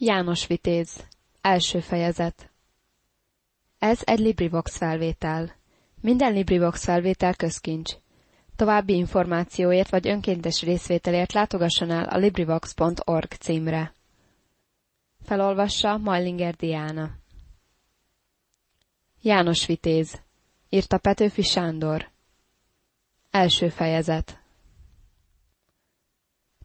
János Vitéz Első fejezet Ez egy LibriVox felvétel. Minden LibriVox felvétel közkincs. További információért vagy önkéntes részvételért látogasson el a LibriVox.org címre. Felolvassa Majlinger Diana. János Vitéz Írta Petőfi Sándor Első fejezet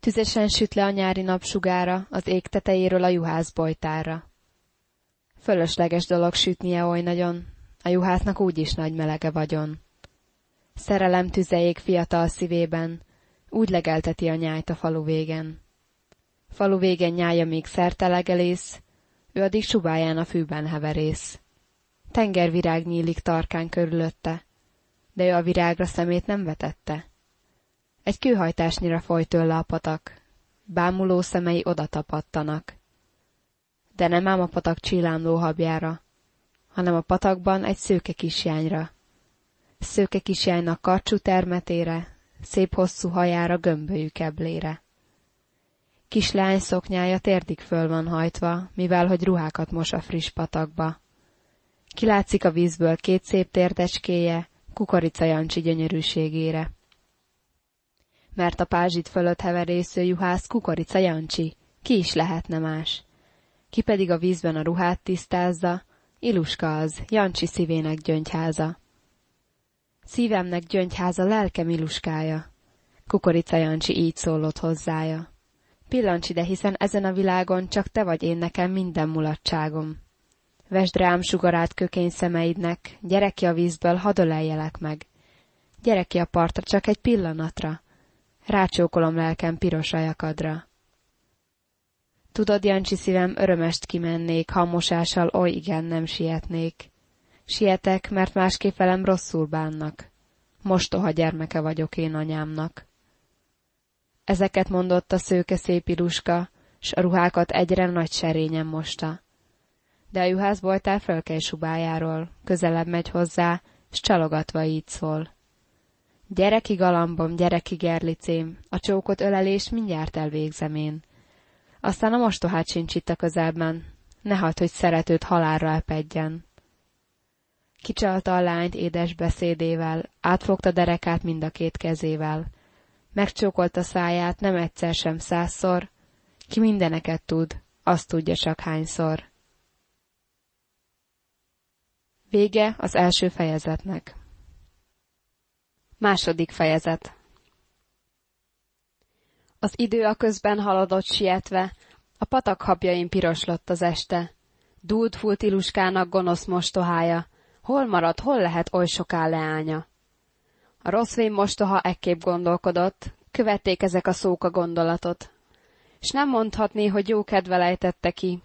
Tüzesen süt le a nyári napsugára az ég tetejéről a juhász bojtára. Fölösleges dolog sütnie oly nagyon, a juhásznak úgyis nagy melege vagyon. Szerelem tüzeék fiatal szívében, úgy legelteti a nyájt a falu végen. Falu végen nyája még szertelegelész, ő addig subáján a fűben heverész. Tengervirág nyílik tarkán körülötte, de ő a virágra szemét nem vetette. Egy kőhajtásnyira folyt tőle a patak, bámuló szemei oda tapadtanak. De nem ám a patak csillámló habjára, hanem a patakban egy szőke kisjányra. Szőke kisjánynak karcsú termetére, szép hosszú hajára gömbölyű keblére. Kislány szoknyája térdig föl van hajtva, mivel hogy ruhákat mos a friss patakba. Kilátszik a vízből két szép térdecskéje, kukorica Jancsi gyönyörűségére mert a pázsit fölött heverésző juhász kukorica Jancsi, ki is lehetne más. Ki pedig a vízben a ruhát tisztázza, Iluska az, Jancsi szívének gyöngyháza. Szívemnek gyöngyháza, lelkem Iluskája. Kukorica Jancsi így szólott hozzája. Pillancs ide, hiszen ezen a világon csak te vagy én nekem minden mulatságom. Vesd rám sugarát kökény szemeidnek, gyere ki a vízből, hadd meg. Gyere ki a partra csak egy pillanatra, Rácsókolom lelkem piros ajakadra. Tudod, Jancsi szívem, örömest kimennék, ha mosással oly igen nem sietnék. Sietek, mert másképp velem rosszul bánnak. Mostoha gyermeke vagyok én anyámnak. Ezeket mondott a szőke szép iluska, s a ruhákat egyre nagy serényen mosta. De a juhászboltár fölkel subájáról, közelebb megy hozzá, s csalogatva így szól. Gyere ki galambom, gyere ki gerlicém, a csókot ölelés mindjárt elvégzem én. Aztán a mostohát sincs itt a közelben, ne hagyd, hogy szeretőt halálra epedjen. Kicsalta a lányt édes beszédével, átfogta derekát mind a két kezével. Megcsókolta száját nem egyszer sem százszor, ki mindeneket tud, azt tudja csak hányszor. Vége az első fejezetnek. Második fejezet Az idő a közben haladott sietve, a patak habjain piroslott az este. Dúlt fúlt iluskának gonosz mostohája, hol marad, hol lehet oly soká leánya. A rossz vén mostoha ekképp gondolkodott, követték ezek a szók a gondolatot. S nem mondhatné, hogy jó kedve lejtette ki.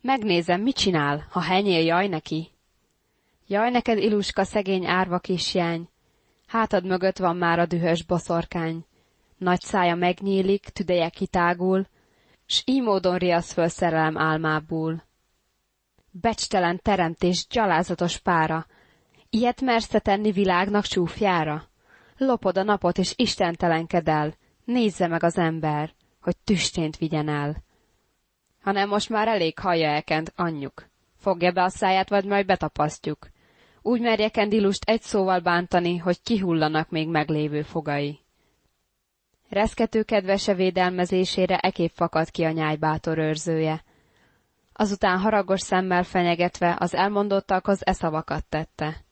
Megnézem, mit csinál, ha henyél jaj neki. Jaj neked, iluska, szegény árva kisjány, Hátad mögött van már a dühös boszorkány. Nagy szája megnyílik, tüdeje kitágul, s így módon riasz föl szerelem álmából. Becstelen teremtés, gyalázatos pára, ilyet mersz tenni világnak csúfjára? Lopod a napot, és istentelenkedel, el, nézze meg az ember, hogy tüstént vigyen el. Hanem most már elég hallja elkent anyjuk. Fogja be a száját, vagy majd betapasztjuk. Úgy merje Kendilust egy szóval bántani, hogy kihullanak még meglévő fogai. Reszkető kedvese védelmezésére ekép fakad ki a nyáj bátor őrzője. Azután haragos szemmel fenyegetve az elmondottakhoz e szavakat tette.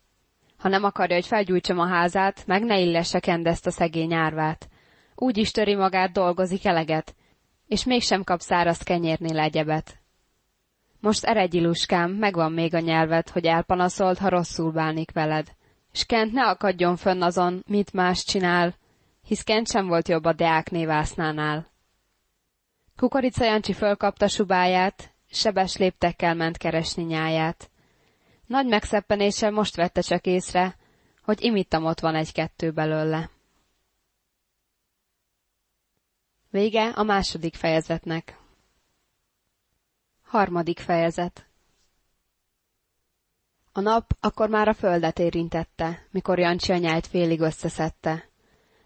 Ha nem akarja, hogy felgyújtsam a házát, meg ne illesse Kendezt a szegény árvát. Úgy is töri magát, dolgozik eleget, és mégsem kap száraz kenyérnél egyebet. Most eredj, Iluskám, megvan még a nyelved, hogy elpanaszold, ha rosszul bánik veled. S Kent ne akadjon fönn azon, mit más csinál, hisz Kent sem volt jobb a Deák névásznánál. Kukorica Jancsi fölkapta subáját, sebes léptekkel ment keresni nyáját. Nagy megszeppenéssel most vette csak észre, hogy imittam ott van egy-kettő belőle. Vége a második fejezetnek. Harmadik fejezet A nap akkor már a földet érintette, mikor Jancsi a félig összeszedte.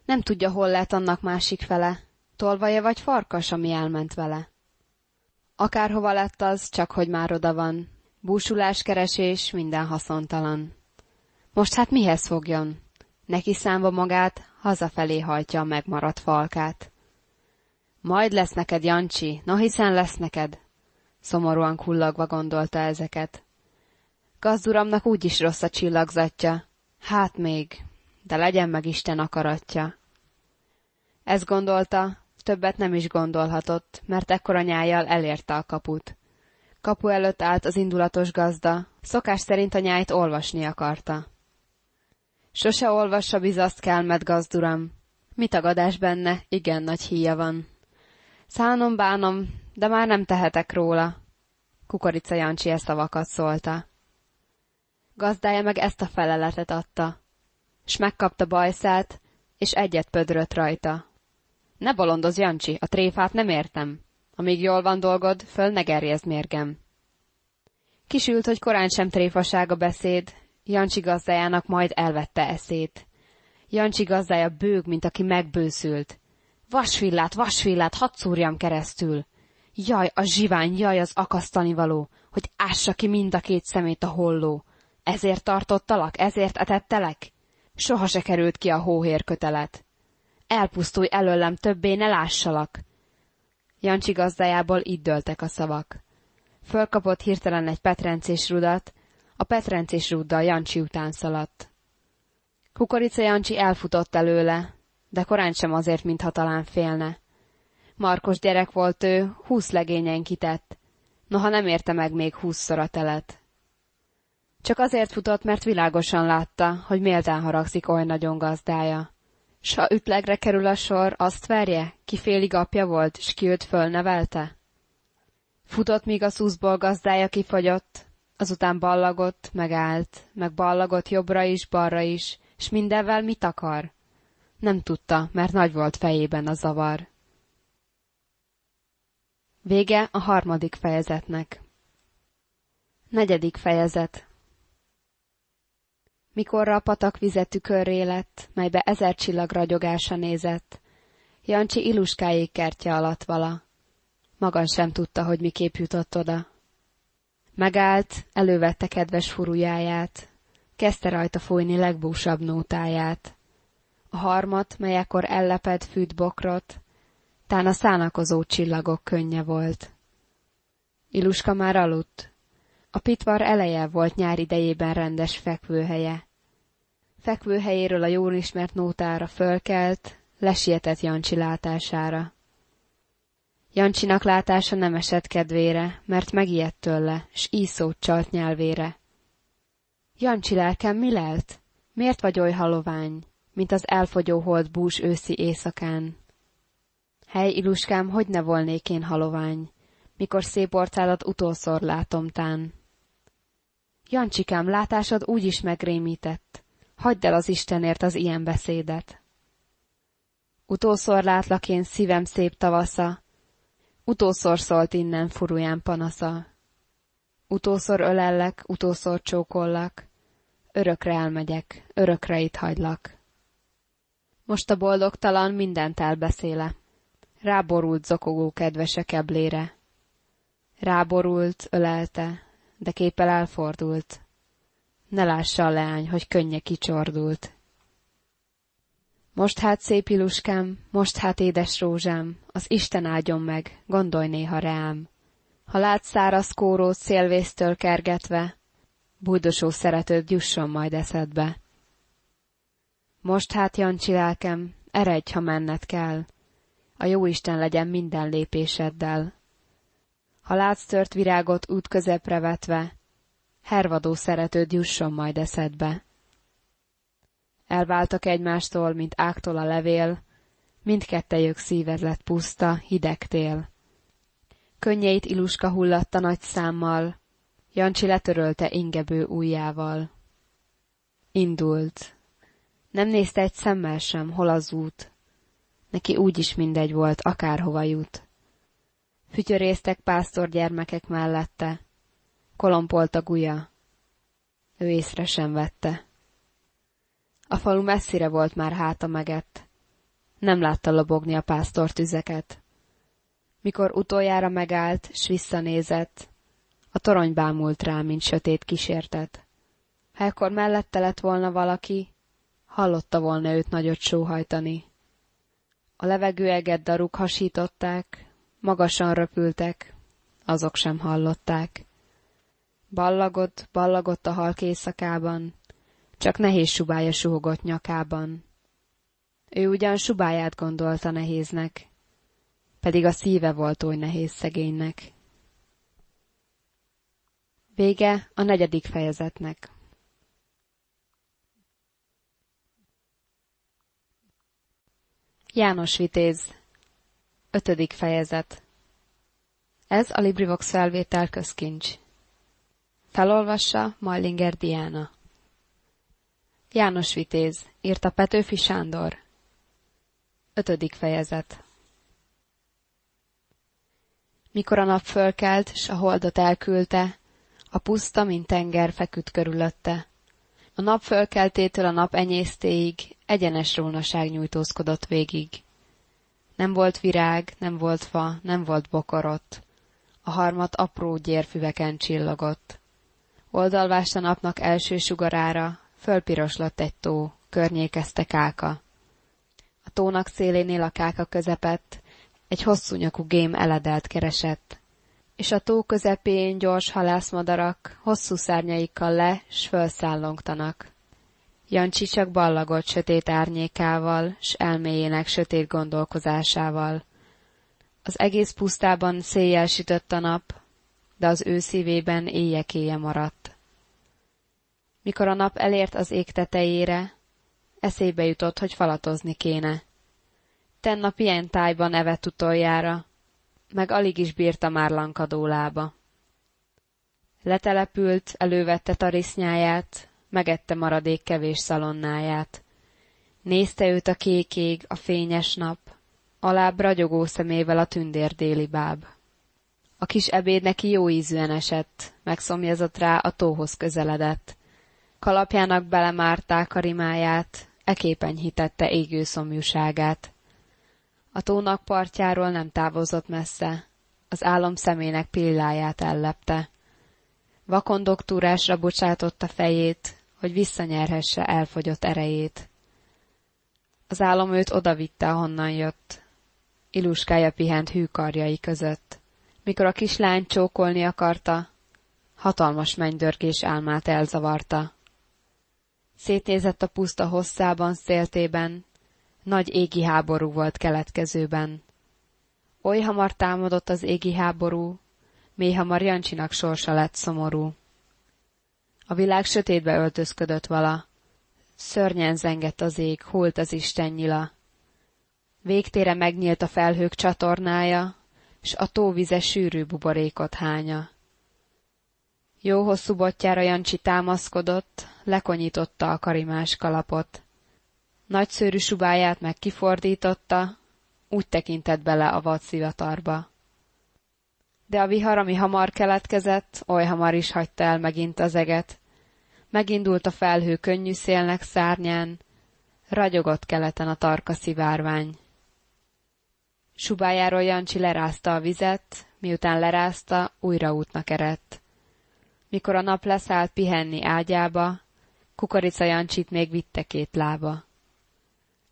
Nem tudja, hol lett annak másik fele, tolvaja vagy farkas, ami elment vele. Akárhova lett az, csak hogy már oda van. Búsuláskeresés minden haszontalan. Most hát mihez fogjon? Neki számba magát, hazafelé hajtja a megmaradt falkát. Majd lesz neked, Jancsi, no hiszen lesz neked. Szomorúan kullagva gondolta ezeket. Gazduramnak úgyis rossz a csillagzatja. Hát még, de legyen meg Isten akaratja. Ez gondolta, többet nem is gondolhatott, mert ekkora nyájjal elérte a kaput. Kapu előtt állt az indulatos gazda, szokás szerint a nyájt olvasni akarta. Sose olvassa bizaszt kelmet, gazduram. Mi tagadás benne, igen nagy híja van. Szánom bánom, de már nem tehetek róla. Kukorica Jancsi ezt szavakat szólta. Gazdája meg ezt a feleletet adta, s megkapta bajszát, és egyet pödrött rajta. Ne bolondoz, Jancsi, a tréfát nem értem. Amíg jól van dolgod, föl ne gerjezd mérgem. Kisült, hogy korán sem tréfaság a beszéd, Jancsi gazdájának majd elvette eszét. Jancsi gazdája bőg, mint aki megbőszült. Vasvillát, vasvillát, hadd szúrjam keresztül. Jaj, a zsivány, jaj, az akasztani való, hogy ássa ki mind a két szemét a holló. Ezért tartottalak, ezért etettelek? Soha se került ki a hóhér kötelet. Elpusztulj előlem, többé ne lássalak. Jancsi gazdájából így dőltek a szavak. Fölkapott hirtelen egy petrencés rudat, a petrencés ruddal Jancsi után szaladt. Kukorica Jancsi elfutott előle, de korán sem azért, mintha talán félne. Markos gyerek volt ő, húsz legényen kitett, noha nem érte meg még húszszor a telet. Csak azért futott, mert világosan látta, hogy méltán haragszik oly nagyon gazdája. S ha ütlegre kerül a sor, azt verje, ki félig apja volt, s ki őt fölnevelte? Futott, míg a szuszból gazdája kifagyott, azután ballagott, megállt, meg ballagott jobbra is, balra is, s mindenvel mit akar? Nem tudta, mert nagy volt fejében a zavar. Vége a harmadik fejezetnek. Negyedik fejezet Mikorra a patak vize tükörré lett, melybe ezer csillag ragyogása nézett, Jancsi iluskájék kertje alatt vala. Maga sem tudta, hogy miképp jutott oda. Megállt, elővette kedves furujáját, kezdte rajta fújni legbúsabb nótáját. A harmat, mely ekkor elleped fűt bokrot, tán a szánakozó csillagok könnye volt. Iluska már aludt. A pitvar eleje volt nyár idejében rendes fekvőhelye. Fekvőhelyéről a jól ismert nótára fölkelt, lesietett Jancsi látására. Jancsinak látása nem esett kedvére, mert megijedt tőle, s íszót csalt nyelvére. Jancsi lelkem, mi lelt? Miért vagy oly halovány, mint az elfogyó hold bús őszi éjszakán? Hely, iluskám, hogy ne volnék én halovány, mikor szép orcádat utolszor látom tán. Jancsikám, látásod úgy is megrémített. Hagyd el az Istenért az ilyen beszédet. Utolszor látlak én szívem szép tavasza, Utószor szólt innen furuján panasza. Utószor ölellek, utószor csókollak, örökre elmegyek, örökre itt hagylak. Most a boldogtalan mindent elbeszéle. Ráborult zokogó kedvese keblére. Ráborult, ölelte, de képpel elfordult. Ne lássa a leány, hogy könnye kicsordult. Most hát, szép iluskám, most hát, édes rózsám, az Isten áldjon meg, gondolj néha rám. Ha látsz száraz kórót szélvésztől kergetve, bujdosó szeretőd jusson majd eszedbe. Most hát, Jancsi lelkem, eredj, ha menned kell, a jó Isten legyen minden lépéseddel. Ha látsz tört virágot út közepre vetve, hervadó szeretőd jusson majd eszedbe. Elváltak egymástól, mint ágtól a levél, mindkettejük szíved lett puszta, hideg tél. Könnyeit iluska hullatta nagy számmal, Jancsi letörölte ingebő ujjával. Indult. Nem nézte egy szemmel sem, hol az út. Neki úgy is mindegy volt, akárhova jut. Fütyörésztek pásztor gyermekek mellette. Kolompolt a guja. Ő észre sem vette. A falu messzire volt már háta megett. Nem látta lobogni a pásztor tüzeket. Mikor utoljára megállt, s visszanézett, a torony bámult rá, mint sötét kísértet. Ha ekkor mellette lett volna valaki, hallotta volna őt nagyot sóhajtani. A levegőeget daruk hasították, magasan röpültek, azok sem hallották. Ballagott, ballagott a halk éjszakában, csak nehéz subája súgott nyakában. Ő ugyan subáját gondolta nehéznek, pedig a szíve volt oly nehéz szegénynek. Vége a negyedik fejezetnek. János Vitéz Ötödik fejezet Ez a LibriVox felvétel közkincs. Felolvassa Mallinger Diana. János Vitéz, írta Petőfi Sándor. Ötödik fejezet Mikor a nap fölkelt, s a holdot elküldte, a puszta, mint tenger feküdt körülötte. A nap fölkeltétől a nap enyésztéig egyenes rónaság nyújtózkodott végig. Nem volt virág, nem volt fa, nem volt bokorott. A harmat apró gyérfüveken csillogott. Oldalvást a napnak első sugarára, fölpiroslott egy tó, környékezte káka. A tónak szélénél a káka közepett, egy hosszú nyakú gém eledelt keresett, és a tó közepén gyors halászmadarak hosszú szárnyaikkal le, s fölszállongtanak. Jancsi csak ballagott sötét árnyékával, s elméjének sötét gondolkozásával. Az egész pusztában széjjel sütött a nap, de az ő szívében éjjekéje maradt. Mikor a nap elért az ég tetejére, eszébe jutott, hogy falatozni kéne. Tennap ilyen tájban evett utoljára, meg alig is bírta már lankadó lába. Letelepült, elővette tarisznyáját, megette maradék kevés szalonnáját. Nézte őt a kék ég, a fényes nap, alább ragyogó szemével a tündér déli báb. A kis ebéd neki jó ízűen esett, megszomjazott rá, a tóhoz közeledett. Kalapjának belemárták a rimáját, eképen hitette égő szomjúságát. A tónak partjáról nem távozott messze, az álom szemének pilláját ellepte. Vakon doktúrásra bocsátotta fejét, hogy visszanyerhesse elfogyott erejét. Az álom őt odavitte, ahonnan jött. Iluskája pihent hű karjai között. Mikor a kislány csókolni akarta, hatalmas mennydörgés álmát elzavarta. Szétnézett a puszta hosszában, széltében, nagy égi háború volt keletkezőben. Oly hamar támadott az égi háború, mély hamar Jancsinak sorsa lett szomorú. A világ sötétbe öltözködött vala, szörnyen zengett az ég, hult az Isten nyila. Végtére megnyílt a felhők csatornája, s a tóvize sűrű buborékot hánya. Jó hosszú botjára Jancsi támaszkodott, lekonyította a karimás kalapot. Nagyszőrű subáját meg kifordította, úgy tekintett bele a vad szivatarba. De a vihar, ami hamar keletkezett, oly hamar is hagyta el megint az eget. Megindult a felhő könnyű szélnek szárnyán, ragyogott keleten a tarka szivárvány. Subájáról Jancsi lerázta a vizet, miután lerázta, újra útnak erett. Mikor a nap leszállt pihenni ágyába, Kukorica Jancsit még vitte két lába.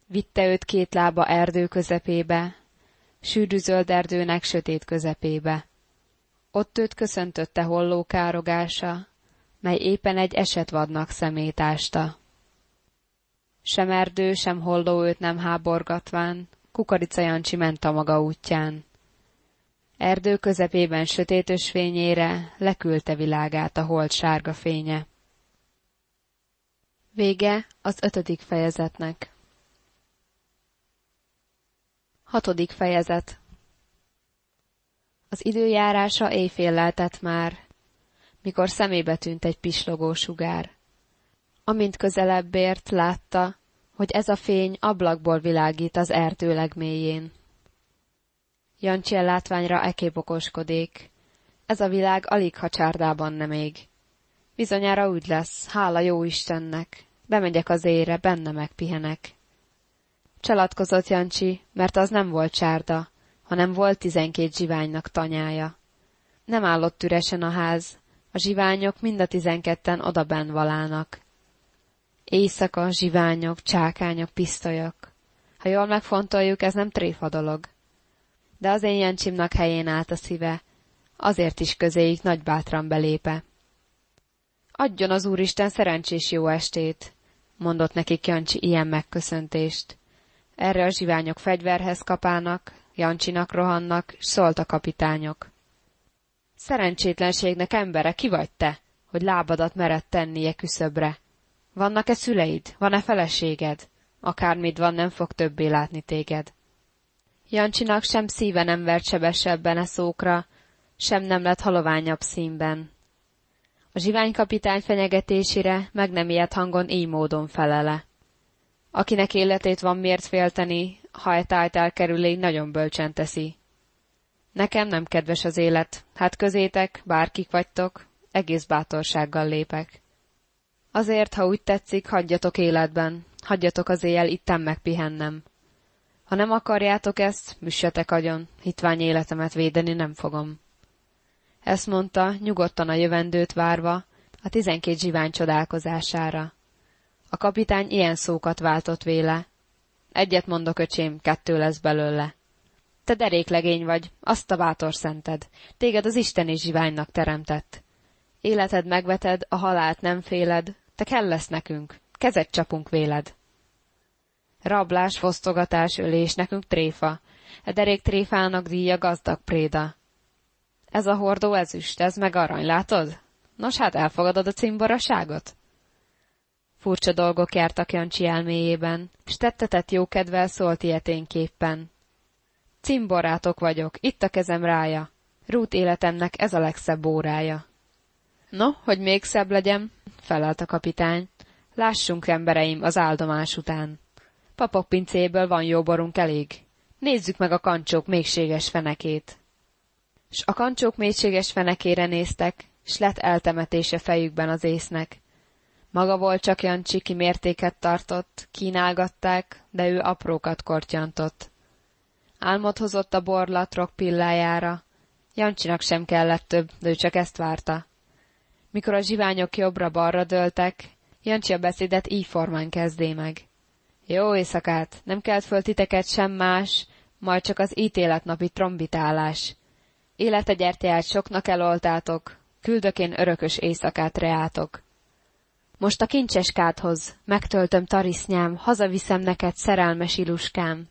Vitte őt két lába erdő közepébe, sűrű zöld erdőnek sötét közepébe. Ott őt köszöntötte holló károgása, mely éppen egy esetvadnak szemétásta. Sem erdő, sem holló őt nem háborgatván, Kukorica Jancsi ment a maga útján. Erdő közepében sötétös fényére leküldte világát a hold sárga fénye. Vége az ötödik fejezetnek. Hatodik fejezet Az időjárása éjfél lehetett már, mikor szemébe tűnt egy pislogó sugár. Amint közelebb ért, látta, hogy ez a fény ablakból világít az erdő legmélyén. Jancsi látványra ekép okoskodik. Ez a világ alig ha csárdában nem ég. Bizonyára úgy lesz, hála jó Istennek. Bemegyek az ére, benne megpihenek. Csalatkozott Jancsi, mert az nem volt csárda, hanem volt tizenkét zsiványnak tanyája. Nem állott üresen a ház, a zsiványok mind a tizenketten odaben valának. Éjszaka, zsiványok, csákányok, pisztolyok. Ha jól megfontoljuk, ez nem tréfa dolog. De az én Jancsimnak helyén állt a szíve, azért is közéjük nagy bátran belépe. Adjon az Úristen szerencsés jó estét, mondott nekik Jancsi ilyen megköszöntést. Erre a zsiványok fegyverhez kapának, Jancsinak rohannak, szólt a kapitányok. Szerencsétlenségnek embere, ki vagy te, hogy lábadat mered tennie küszöbre? Vannak-e szüleid? Van-e feleséged? Akármit van, nem fog többé látni téged. Jancsinak sem szíve nem vert sebesebben e szókra, sem nem lett haloványabb színben. A zsiványkapitány fenyegetésére meg nem ilyet hangon így módon felele. Akinek életét van miért félteni, ha egy tájt elkerüli, nagyon bölcsen teszi. Nekem nem kedves az élet, hát közétek, bárkik vagytok, egész bátorsággal lépek. Azért, ha úgy tetszik, hagyjatok életben, hagyjatok az éjjel itten megpihennem. Ha nem akarjátok ezt, müssetek agyon, hitvány életemet védeni nem fogom. Ezt mondta, nyugodtan a jövendőt várva, a tizenkét zsivány csodálkozására. A kapitány ilyen szókat váltott véle. Egyet mondok, öcsém, kettő lesz belőle. Te deréklegény vagy, azt a bátor szented. Téged az Isten is zsiványnak teremtett. Életed megveted, a halált nem féled, te kell lesz nekünk, kezet csapunk véled. Rablás, fosztogatás, ölés, nekünk tréfa, e derék tréfának díja gazdag préda. Ez a hordó ezüst, ez meg arany, látod? Nos hát elfogadod a cimboraságot? Furcsa dolgok jártak Jancsi elméjében, s tettetett jókedvel szólt ilyeténképpen. Cimborátok vagyok, itt a kezem rája. Rút életemnek ez a legszebb órája. No, hogy még szebb legyen, felelt a kapitány. Lássunk, embereim, az áldomás után. Papok pincéből van jó borunk elég. Nézzük meg a kancsók mélységes fenekét. S a kancsók mélységes fenekére néztek, s lett eltemetése fejükben az észnek. Maga volt csak Jancsi, ki mértéket tartott, kínálgatták, de ő aprókat kortyantott. Álmot hozott a borlatrok pillájára. Jancsinak sem kellett több, de ő csak ezt várta. Mikor a zsiványok jobbra-balra dőltek, Jancsi a beszédet így formán kezdé meg. Jó éjszakát, nem kelt föl titeket sem más, majd csak az ítéletnapi trombitálás. Élete gyertyát soknak eloltátok, küldök én örökös éjszakát reátok. Most a kincses kádhoz, megtöltöm tarisznyám, hazaviszem neked szerelmes iluskám.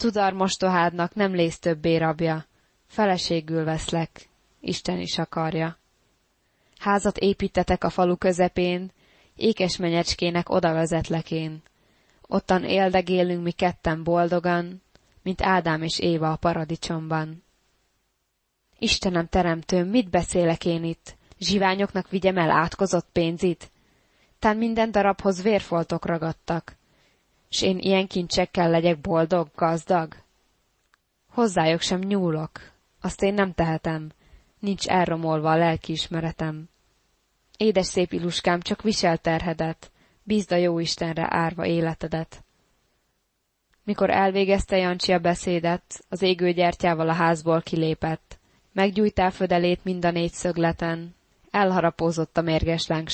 Tudar mostohádnak nem lész többé rabja, feleségül veszlek, Isten is akarja. Házat építetek a falu közepén, ékes menyecskének oda vezetlek én. Ottan éldegélünk mi ketten boldogan, mint Ádám és Éva a paradicsomban. Istenem teremtőm, mit beszélek én itt? Zsiványoknak vigyem el átkozott pénzit? Tán minden darabhoz vérfoltok ragadtak. S én ilyen kincsekkel legyek boldog, gazdag? Hozzájuk sem nyúlok, azt én nem tehetem, nincs elromolva a lelkiismeretem. Édes szép iluskám, csak visel terhedet, bízd a jó Istenre árva életedet. Mikor elvégezte Jancsi a beszédet, az égő gyertyával a házból kilépett. Meggyújtál födelét mind a négy szögleten, elharapózott a mérges láng.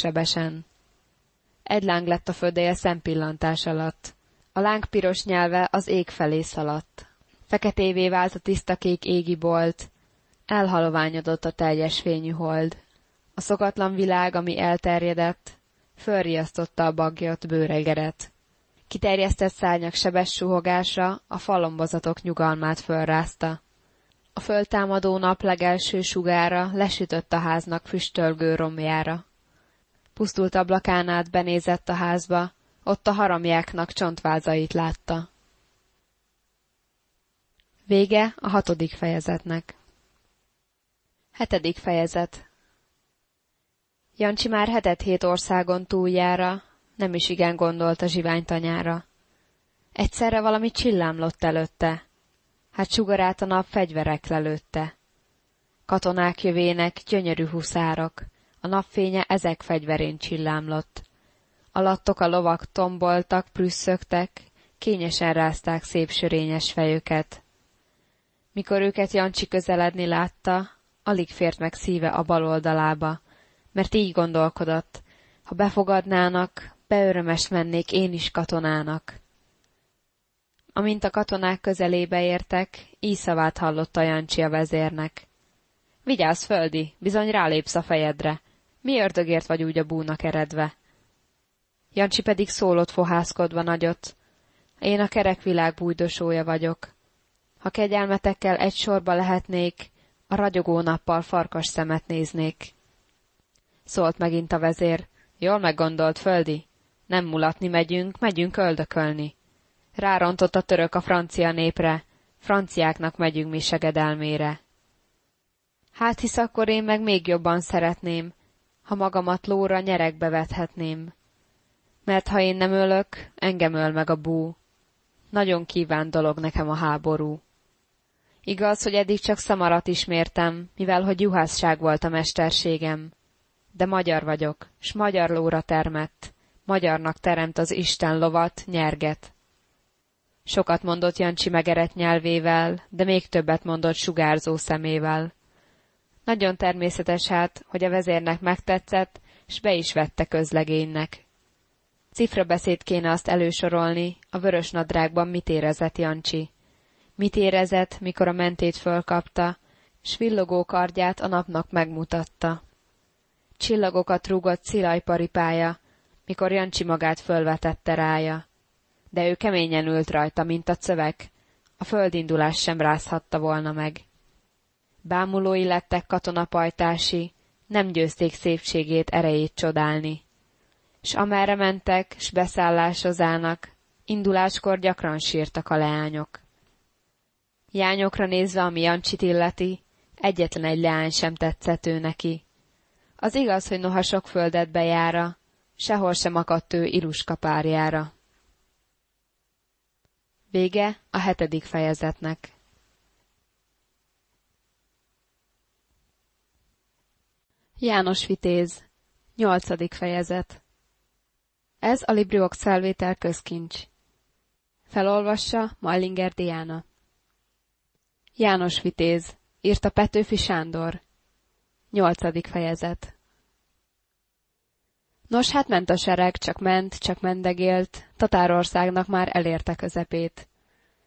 Egy láng lett a födéje szempillantás alatt. A láng piros nyelve az ég felé szaladt. Feketévé vált a tiszta kék égi bolt, elhaloványodott a teljes fényű hold. A szokatlan világ, ami elterjedett, fölriasztotta a bagyot bőregeret. Kiterjesztett szárnyak sebes suhogása a falombozatok nyugalmát fölrázta. A föltámadó nap legelső sugára lesütött a háznak füstölgő romjára. Pusztult ablakán át benézett a házba, ott a haramjáknak csontvázait látta. Vége a hatodik fejezetnek. Hetedik fejezet Jancsi már hetet hét országon túljára, nem is igen gondolt a zsiványtanyára. Egyszerre valami csillámlott előtte, hát sugarát a nap fegyverek lelőtte. Katonák jövének, gyönyörű huszárok, a napfénye ezek fegyverén csillámlott. Alattok a lovak tomboltak, prüsszögtek, kényesen rázták szép sörényes fejüket. Mikor őket Jancsi közeledni látta, alig fért meg szíve a bal oldalába, mert így gondolkodott, ha befogadnának, beörömes mennék én is katonának. Amint a katonák közelébe értek, így szavát hallotta Jancsi a vezérnek. Vigyázz, földi, bizony rálépsz a fejedre. Mi ördögért vagy úgy a búnak eredve? Jancsi pedig szólott fohászkodva nagyot. Én a kerekvilág bújdosója vagyok. Ha kegyelmetekkel egy sorba lehetnék, a ragyogó nappal farkas szemet néznék. Szólt megint a vezér. Jól meggondolt, földi. Nem mulatni megyünk, megyünk öldökölni. Rárontott a török a francia népre, franciáknak megyünk mi segedelmére. Hát hisz akkor én meg még jobban szeretném, ha magamat lóra nyerekbe vethetném. Mert ha én nem ölök, engem öl meg a bú. Nagyon kíván dolog nekem a háború. Igaz, hogy eddig csak szamarat ismértem, mivel hogy juhászság volt a mesterségem. De magyar vagyok, s magyar lóra termett. Magyarnak teremt az Isten lovat, nyerget. Sokat mondott Jancsi megerett nyelvével, de még többet mondott sugárzó szemével. Nagyon természetes hát, hogy a vezérnek megtetszett, s be is vette közlegénynek. Cifra beszéd kéne azt elősorolni, a vörös nadrágban mit érezett Jancsi. Mit érezett, mikor a mentét fölkapta, s villogó kardját a napnak megmutatta. Csillagokat rúgott szilajparipája, mikor Jancsi magát fölvetette rája. De ő keményen ült rajta, mint a cövek, a földindulás sem rázhatta volna meg. Bámulói lettek katonapajtási, nem győzték szépségét, erejét csodálni. S amerre mentek, s beszállásozának, induláskor gyakran sírtak a leányok. Jányokra nézve, ami Jancsit illeti, egyetlen egy leány sem tetszett ő neki. Az igaz, hogy noha sok földet bejára, sehol sem akadt ő Iluska párjára. Vége a hetedik fejezetnek. János Vitéz Nyolcadik fejezet Ez a Libriox felvétel közkincs. Felolvassa Majlinger Diana. János Vitéz, írta Petőfi Sándor. Nyolcadik fejezet. Nos, hát ment a sereg, csak ment, csak mendegélt, Tatárországnak már elérte közepét.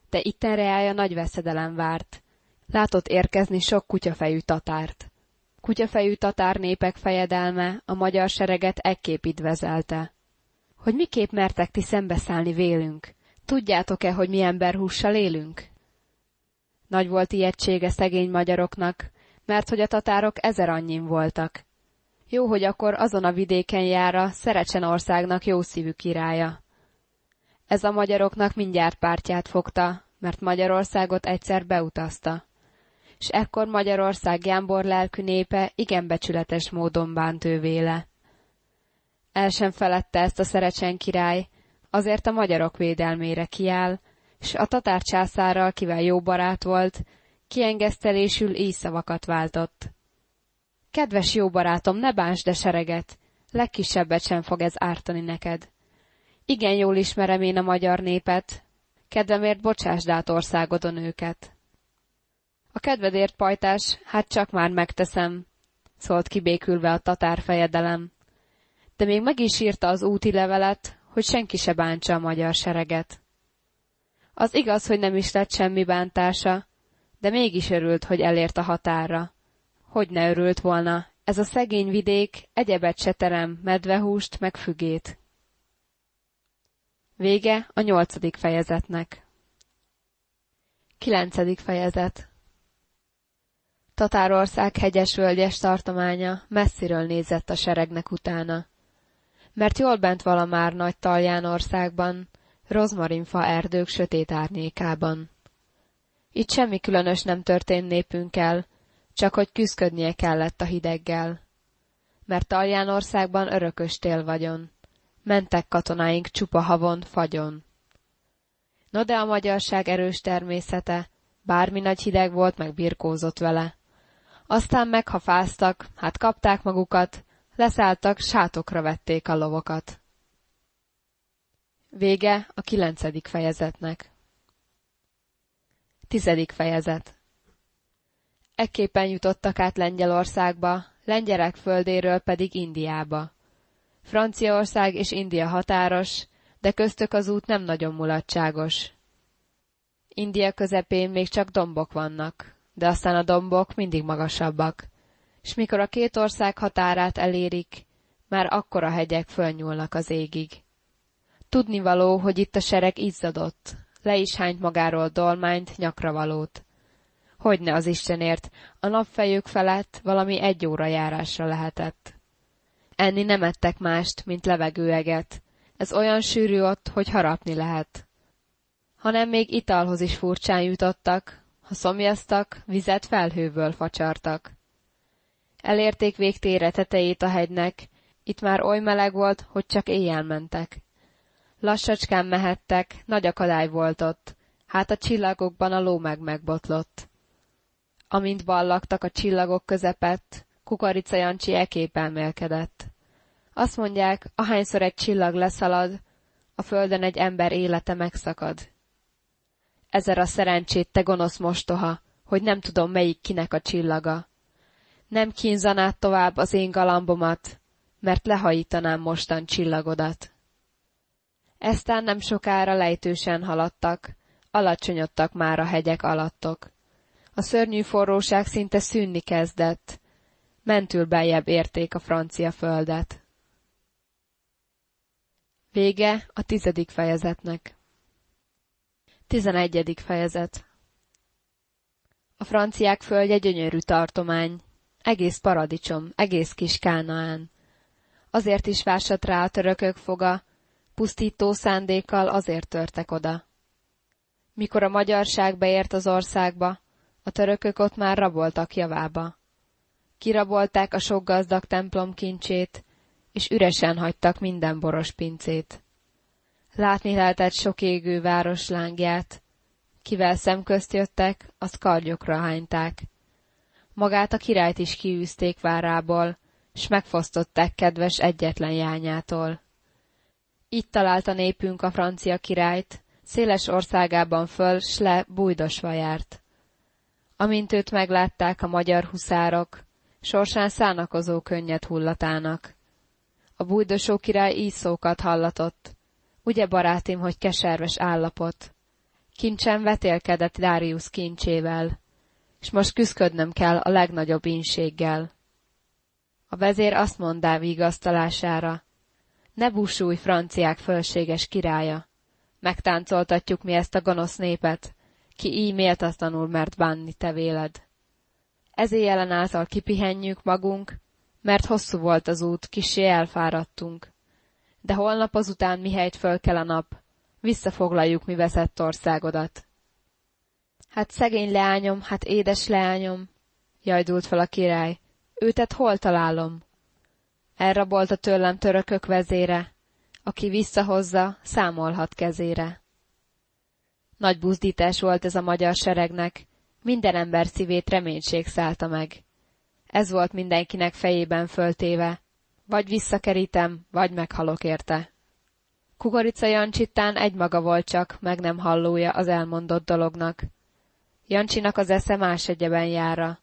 De ittenre állja nagy veszedelem várt. Látott érkezni sok kutyafejű tatárt. Kutyafejű tatár népek fejedelme a magyar sereget ekképp idvezelte. Hogy miképp mertek ti szembeszállni vélünk? Tudjátok-e, hogy mi emberhússal élünk? Nagy volt ijegysége szegény magyaroknak, mert hogy a tatárok ezer annyin voltak, jó, hogy akkor azon a vidéken jára Szerecsen országnak jó szívű királya. Ez a magyaroknak mindjárt pártját fogta, mert Magyarországot egyszer beutazta. És ekkor Magyarország jámbor lelkű népe igen becsületes módon bánt ő véle. El sem felette ezt a Szerecsen király, azért a magyarok védelmére kiáll, és a tatár császárral, kivel jó barát volt, kiengesztelésül így szavakat váltott. Kedves jó barátom, ne bánsd de sereget, legkisebbet sem fog ez ártani neked. Igen jól ismerem én a magyar népet, kedvemért bocsásd át országodon őket. A kedvedért, pajtás, hát csak már megteszem, szólt kibékülve a tatár fejedelem. De még meg is írta az úti levelet, hogy senki se bántsa a magyar sereget. Az igaz, hogy nem is lett semmi bántása, de mégis örült, hogy elért a határra. Hogy ne örült volna, ez a szegény vidék egyebet se terem, medvehúst meg fügét. Vége a nyolcadik fejezetnek. Kilencedik fejezet Tatárország hegyes-völgyes tartománya messziről nézett a seregnek utána. Mert jól bent vala már nagy talján országban, rozmarinfa erdők sötét árnyékában. Itt semmi különös nem történt népünkkel, csak hogy küzdködnie kellett a hideggel. Mert Taljánországban örökös tél vagyon. Mentek katonáink csupa havon, fagyon. No de a magyarság erős természete, bármi nagy hideg volt, meg birkózott vele. Aztán meghafáztak, hát kapták magukat, leszálltak, sátokra vették a lovokat. Vége a kilencedik fejezetnek. Tizedik fejezet Ekképpen jutottak át Lengyelországba, lengyelek földéről pedig Indiába. Franciaország és India határos, de köztök az út nem nagyon mulatságos. India közepén még csak dombok vannak, de aztán a dombok mindig magasabbak, és mikor a két ország határát elérik, már akkor a hegyek fölnyúlnak az égig. Tudnivaló, hogy itt a sereg izzadott, le is hányt magáról dolmányt, nyakra valót. Hogyne az Istenért, a napfejük felett valami egy óra járásra lehetett. Enni nem ettek mást, mint levegőeget. Ez olyan sűrű ott, hogy harapni lehet. Hanem még italhoz is furcsán jutottak, ha szomjaztak, vizet felhőből facsartak. Elérték végtére tetejét a hegynek, itt már oly meleg volt, hogy csak éjjel mentek. Lassacskán mehettek, nagy akadály volt ott, hát a csillagokban a ló meg megbotlott. Amint ballagtak a csillagok közepett, Kukorica Jancsi ekép elmélkedett. Azt mondják, ahányszor egy csillag leszalad, a földön egy ember élete megszakad. Ezer a szerencsét, te gonosz mostoha, hogy nem tudom, melyik kinek a csillaga. Nem kínzanád tovább az én galambomat, mert lehajítanám mostan csillagodat. Eztán nem sokára lejtősen haladtak, alacsonyodtak már a hegyek alattok. A szörnyű forróság szinte szűnni kezdett, mentül beljebb érték a francia földet. Vége a tizedik fejezetnek. Tizenegyedik fejezet A franciák földje gyönyörű tartomány, egész paradicsom, egész kis Kánaán. Azért is vásat rá a törökök foga, pusztító szándékkal azért törtek oda. Mikor a magyarság beért az országba, a törökök ott már raboltak javába. Kirabolták a sok gazdag templom kincsét, és üresen hagytak minden boros pincét. Látni lehetett sok égő város lángját, kivel szemközt jöttek, azt kargyokra hányták. Magát a királyt is kiűzték várából, s megfosztották kedves egyetlen jányától. Itt találta népünk a francia királyt, széles országában föl, s le bújdosva járt. Amint őt meglátták a magyar huszárok, sorsán szánakozó könnyed hullatának. A bújdosó király így szókat hallatott. Ugye, barátim, hogy keserves állapot? Kincsen vetélkedett Darius kincsével, és most küszködnöm kell a legnagyobb ínséggel. A vezér azt mondá vigasztalására, ne búsulj, franciák fölséges királya! Megtáncoltatjuk mi ezt a gonosz népet, ki így méltatlanul mert bánni te véled. Ez éjjelen által kipihenjük magunk, mert hosszú volt az út, kisé elfáradtunk. De holnap azután mihelyt föl kell a nap, visszafoglaljuk mi veszett országodat. Hát szegény leányom, hát édes leányom, jajdult fel a király, őtet hol találom? Elrabolta tőlem törökök vezére, aki visszahozza, számolhat kezére. Nagy buzdítás volt ez a magyar seregnek, minden ember szívét reménység szállta meg. Ez volt mindenkinek fejében föltéve, vagy visszakerítem, vagy meghalok érte. Kukorica Jancsitán egymaga volt csak, meg nem hallója az elmondott dolognak. Jancsinak az esze más egyeben jára.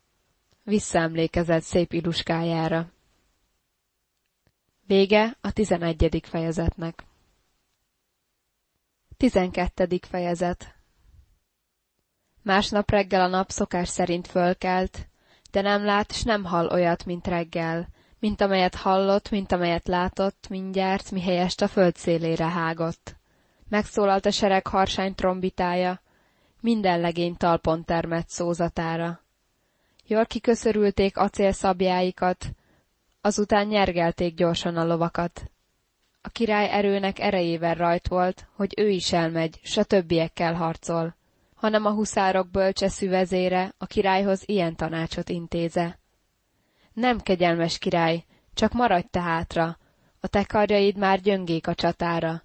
Visszaemlékezett szép iluskájára. Vége a tizenegyedik fejezetnek. Tizenkettedik fejezet Másnap reggel a nap szokás szerint fölkelt, de nem lát s nem hall olyat, mint reggel, mint amelyet hallott, mint amelyet látott, mindjárt, mihelyest a föld szélére hágott. Megszólalt a sereg harsány trombitája, minden legény talpon termett szózatára. Jól kiköszörülték acélszabjáikat, azután nyergelték gyorsan a lovakat. A király erőnek erejével rajt volt, hogy ő is elmegy, s a többiekkel harcol, hanem a huszárok bölcseszű vezére a királyhoz ilyen tanácsot intéze. Nem, kegyelmes király, csak maradj te hátra, a te karjaid már gyöngék a csatára.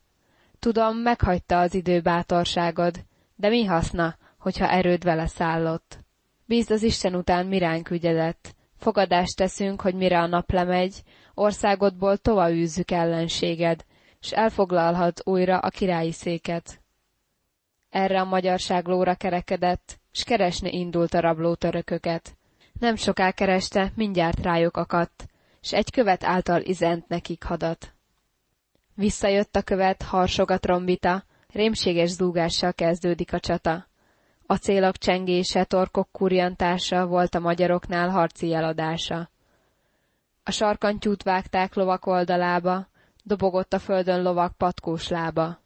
Tudom, meghagyta az idő bátorságod, de mi haszna, hogyha erőd vele szállott? Bízd az Isten után miránk ügyedet, Fogadást teszünk, hogy mire a nap lemegy, országodból tova űzzük ellenséged, s elfoglalhat újra a királyi széket. Erre a magyarság lóra kerekedett, s keresni indult a rabló törököket, Nem soká kereste, mindjárt rájuk akadt, s egy követ által izent nekik hadat. Visszajött a követ, harsog a rémséges zúgással kezdődik a csata. A célok csengése, torkok kurjantása volt a magyaroknál harci jeladása. A sarkantyút vágták lovak oldalába, dobogott a földön lovak patkós lába.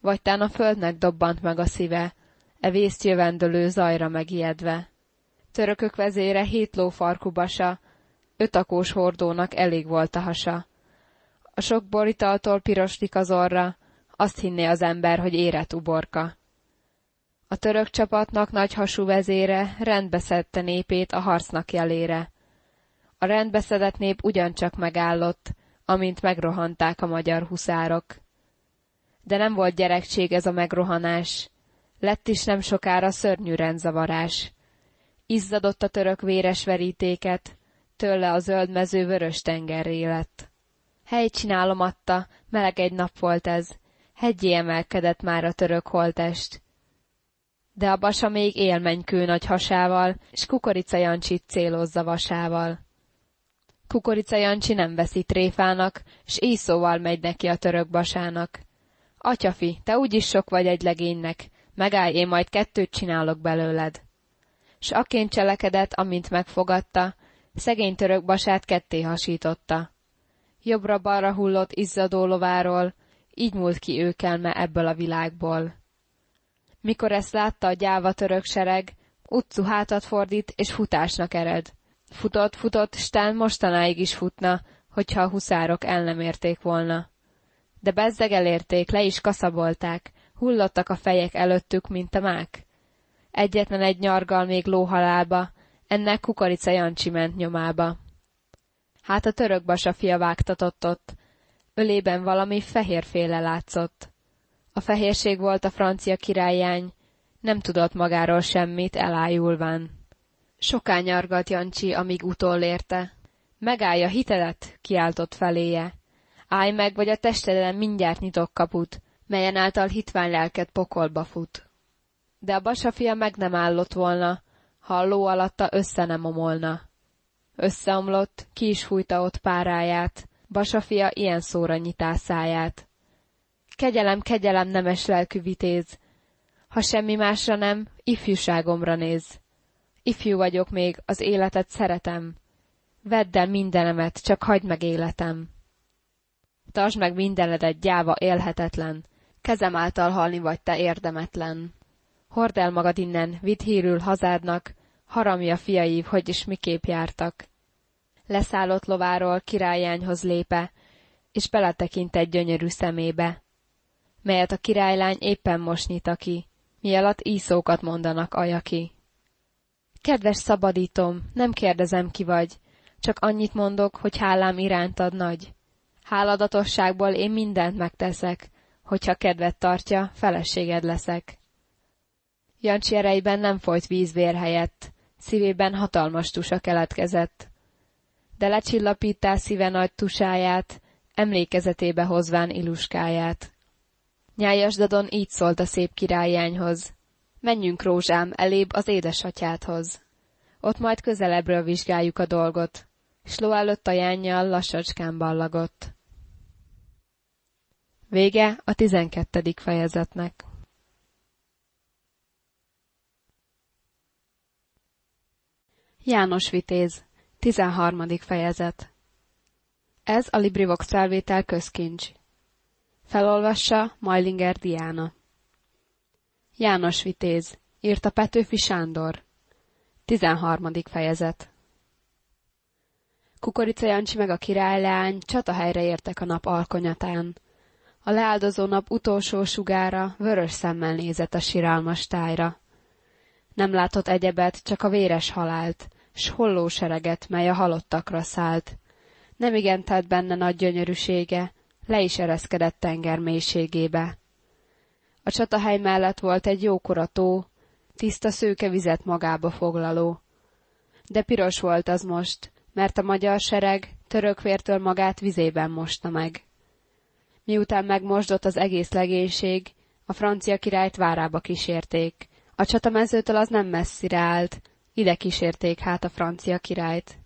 Vagy tán a földnek dobbant meg a szíve, e vészt jövendölő zajra megijedve. Törökök vezére hét lófarkú basa, ötakós hordónak elég volt a hasa. A sok boritaltól piroslik az orra, azt hinné az ember, hogy érett uborka. A török csapatnak nagy hasú vezére rendbeszedte népét a harcnak jelére. A rendbeszedett nép ugyancsak megállott, amint megrohanták a magyar huszárok. De nem volt gyerekség ez a megrohanás, lett is nem sokára szörnyű rendzavarás. Izzadott a török véres verítéket, tőle a zöld mező vörös tengerré lett. Helycsinálom adta, meleg egy nap volt ez, hegyé emelkedett már a török holtest. De a basa még élmenykő nagy hasával, s kukorica Jancsit célozza vasával. Kukorica Jancsi nem veszi tréfának, s íszóval megy neki a török basának. Atyafi, te úgyis sok vagy egy legénynek, megállj, én majd kettőt csinálok belőled. S aként cselekedett, amint megfogadta, szegény török basát ketté hasította. Jobbra-balra hullott izzadó lováról, így múlt ki őkelme ebből a világból. Mikor ezt látta a gyáva török sereg, utcu hátat fordít, és futásnak ered. Futott, futott, stán mostanáig is futna, hogyha a huszárok el nem érték volna. De bezzeg elérték, le is kaszabolták, hullottak a fejek előttük, mint a mák. Egyetlen egy nyargal még lóhalálba, ennek kukorica Jancsi ment nyomába. Hát a török basa fia vágtatott ott, ölében valami fehérféle látszott. A fehérség volt a francia királyány, nem tudott magáról semmit, elájulván. Soká nyargalt Jancsi, amíg utolérte. Megállj a hitedet, kiáltott feléje. Állj meg, vagy a testeden mindjárt nyitok kaput, melyen által hitvány lelked pokolba fut. De a basafia meg nem állott volna, ha a ló alatta össze nem omolna. Összeomlott, ki is fújta ott páráját, basafia ilyen szóra nyitá száját. Kegyelem, kegyelem, nemes lelkű vitéz, ha semmi másra nem, ifjúságomra néz. Ifjú vagyok még, az életet szeretem. Vedd el mindenemet, csak hagyd meg életem. Tartsd meg mindenedet, gyáva élhetetlen. Kezem által halni vagy te érdemetlen. Hord el magad innen, vidd hírül hazádnak, haramja fiaív, hogy is miképp jártak. Leszállott lováról királyányhoz lépe, és beletekint egy gyönyörű szemébe, melyet a királylány éppen most nyita ki, mi alatt íszókat mondanak ajaki. Kedves szabadítom, nem kérdezem ki vagy, csak annyit mondok, hogy hálám irántad nagy. Háladatosságból én mindent megteszek, hogyha kedvet tartja, feleséged leszek. Jancsi erejben nem folyt vízvér helyett, szívében hatalmas tusa keletkezett. De lecsillapítál szíve nagy tusáját, emlékezetébe hozván iluskáját. Nyájasdadon így szólt a szép királyányhoz. Menjünk, rózsám, elébb az édesatyádhoz. Ott majd közelebbről vizsgáljuk a dolgot. Sló előtt a jánnyal lassacskán ballagott. Vége a tizenkettedik fejezetnek. János Vitéz, 13. fejezet Ez a Librivox felvétel közkincs. Felolvassa Majlinger Diana. János Vitéz, írta Petőfi Sándor. 13. fejezet Kukorica Jancsi meg a királylány csatahelyre értek a nap alkonyatán. A leáldozó nap utolsó sugára vörös szemmel nézett a sirálmas tájra. Nem látott egyebet, csak a véres halált, s holló sereget, mely a halottakra szállt. Nem igen tett benne nagy gyönyörűsége, le is ereszkedett tenger mélységébe. A csatahely mellett volt egy jókora tó, tiszta szőke vizet magába foglaló. De piros volt az most, mert a magyar sereg török vértől magát vizében mosta meg. Miután megmosdott az egész legénység, a francia királyt várába kísérték. A csatamezőtől az nem messzire állt, ide kísérték hát a francia királyt.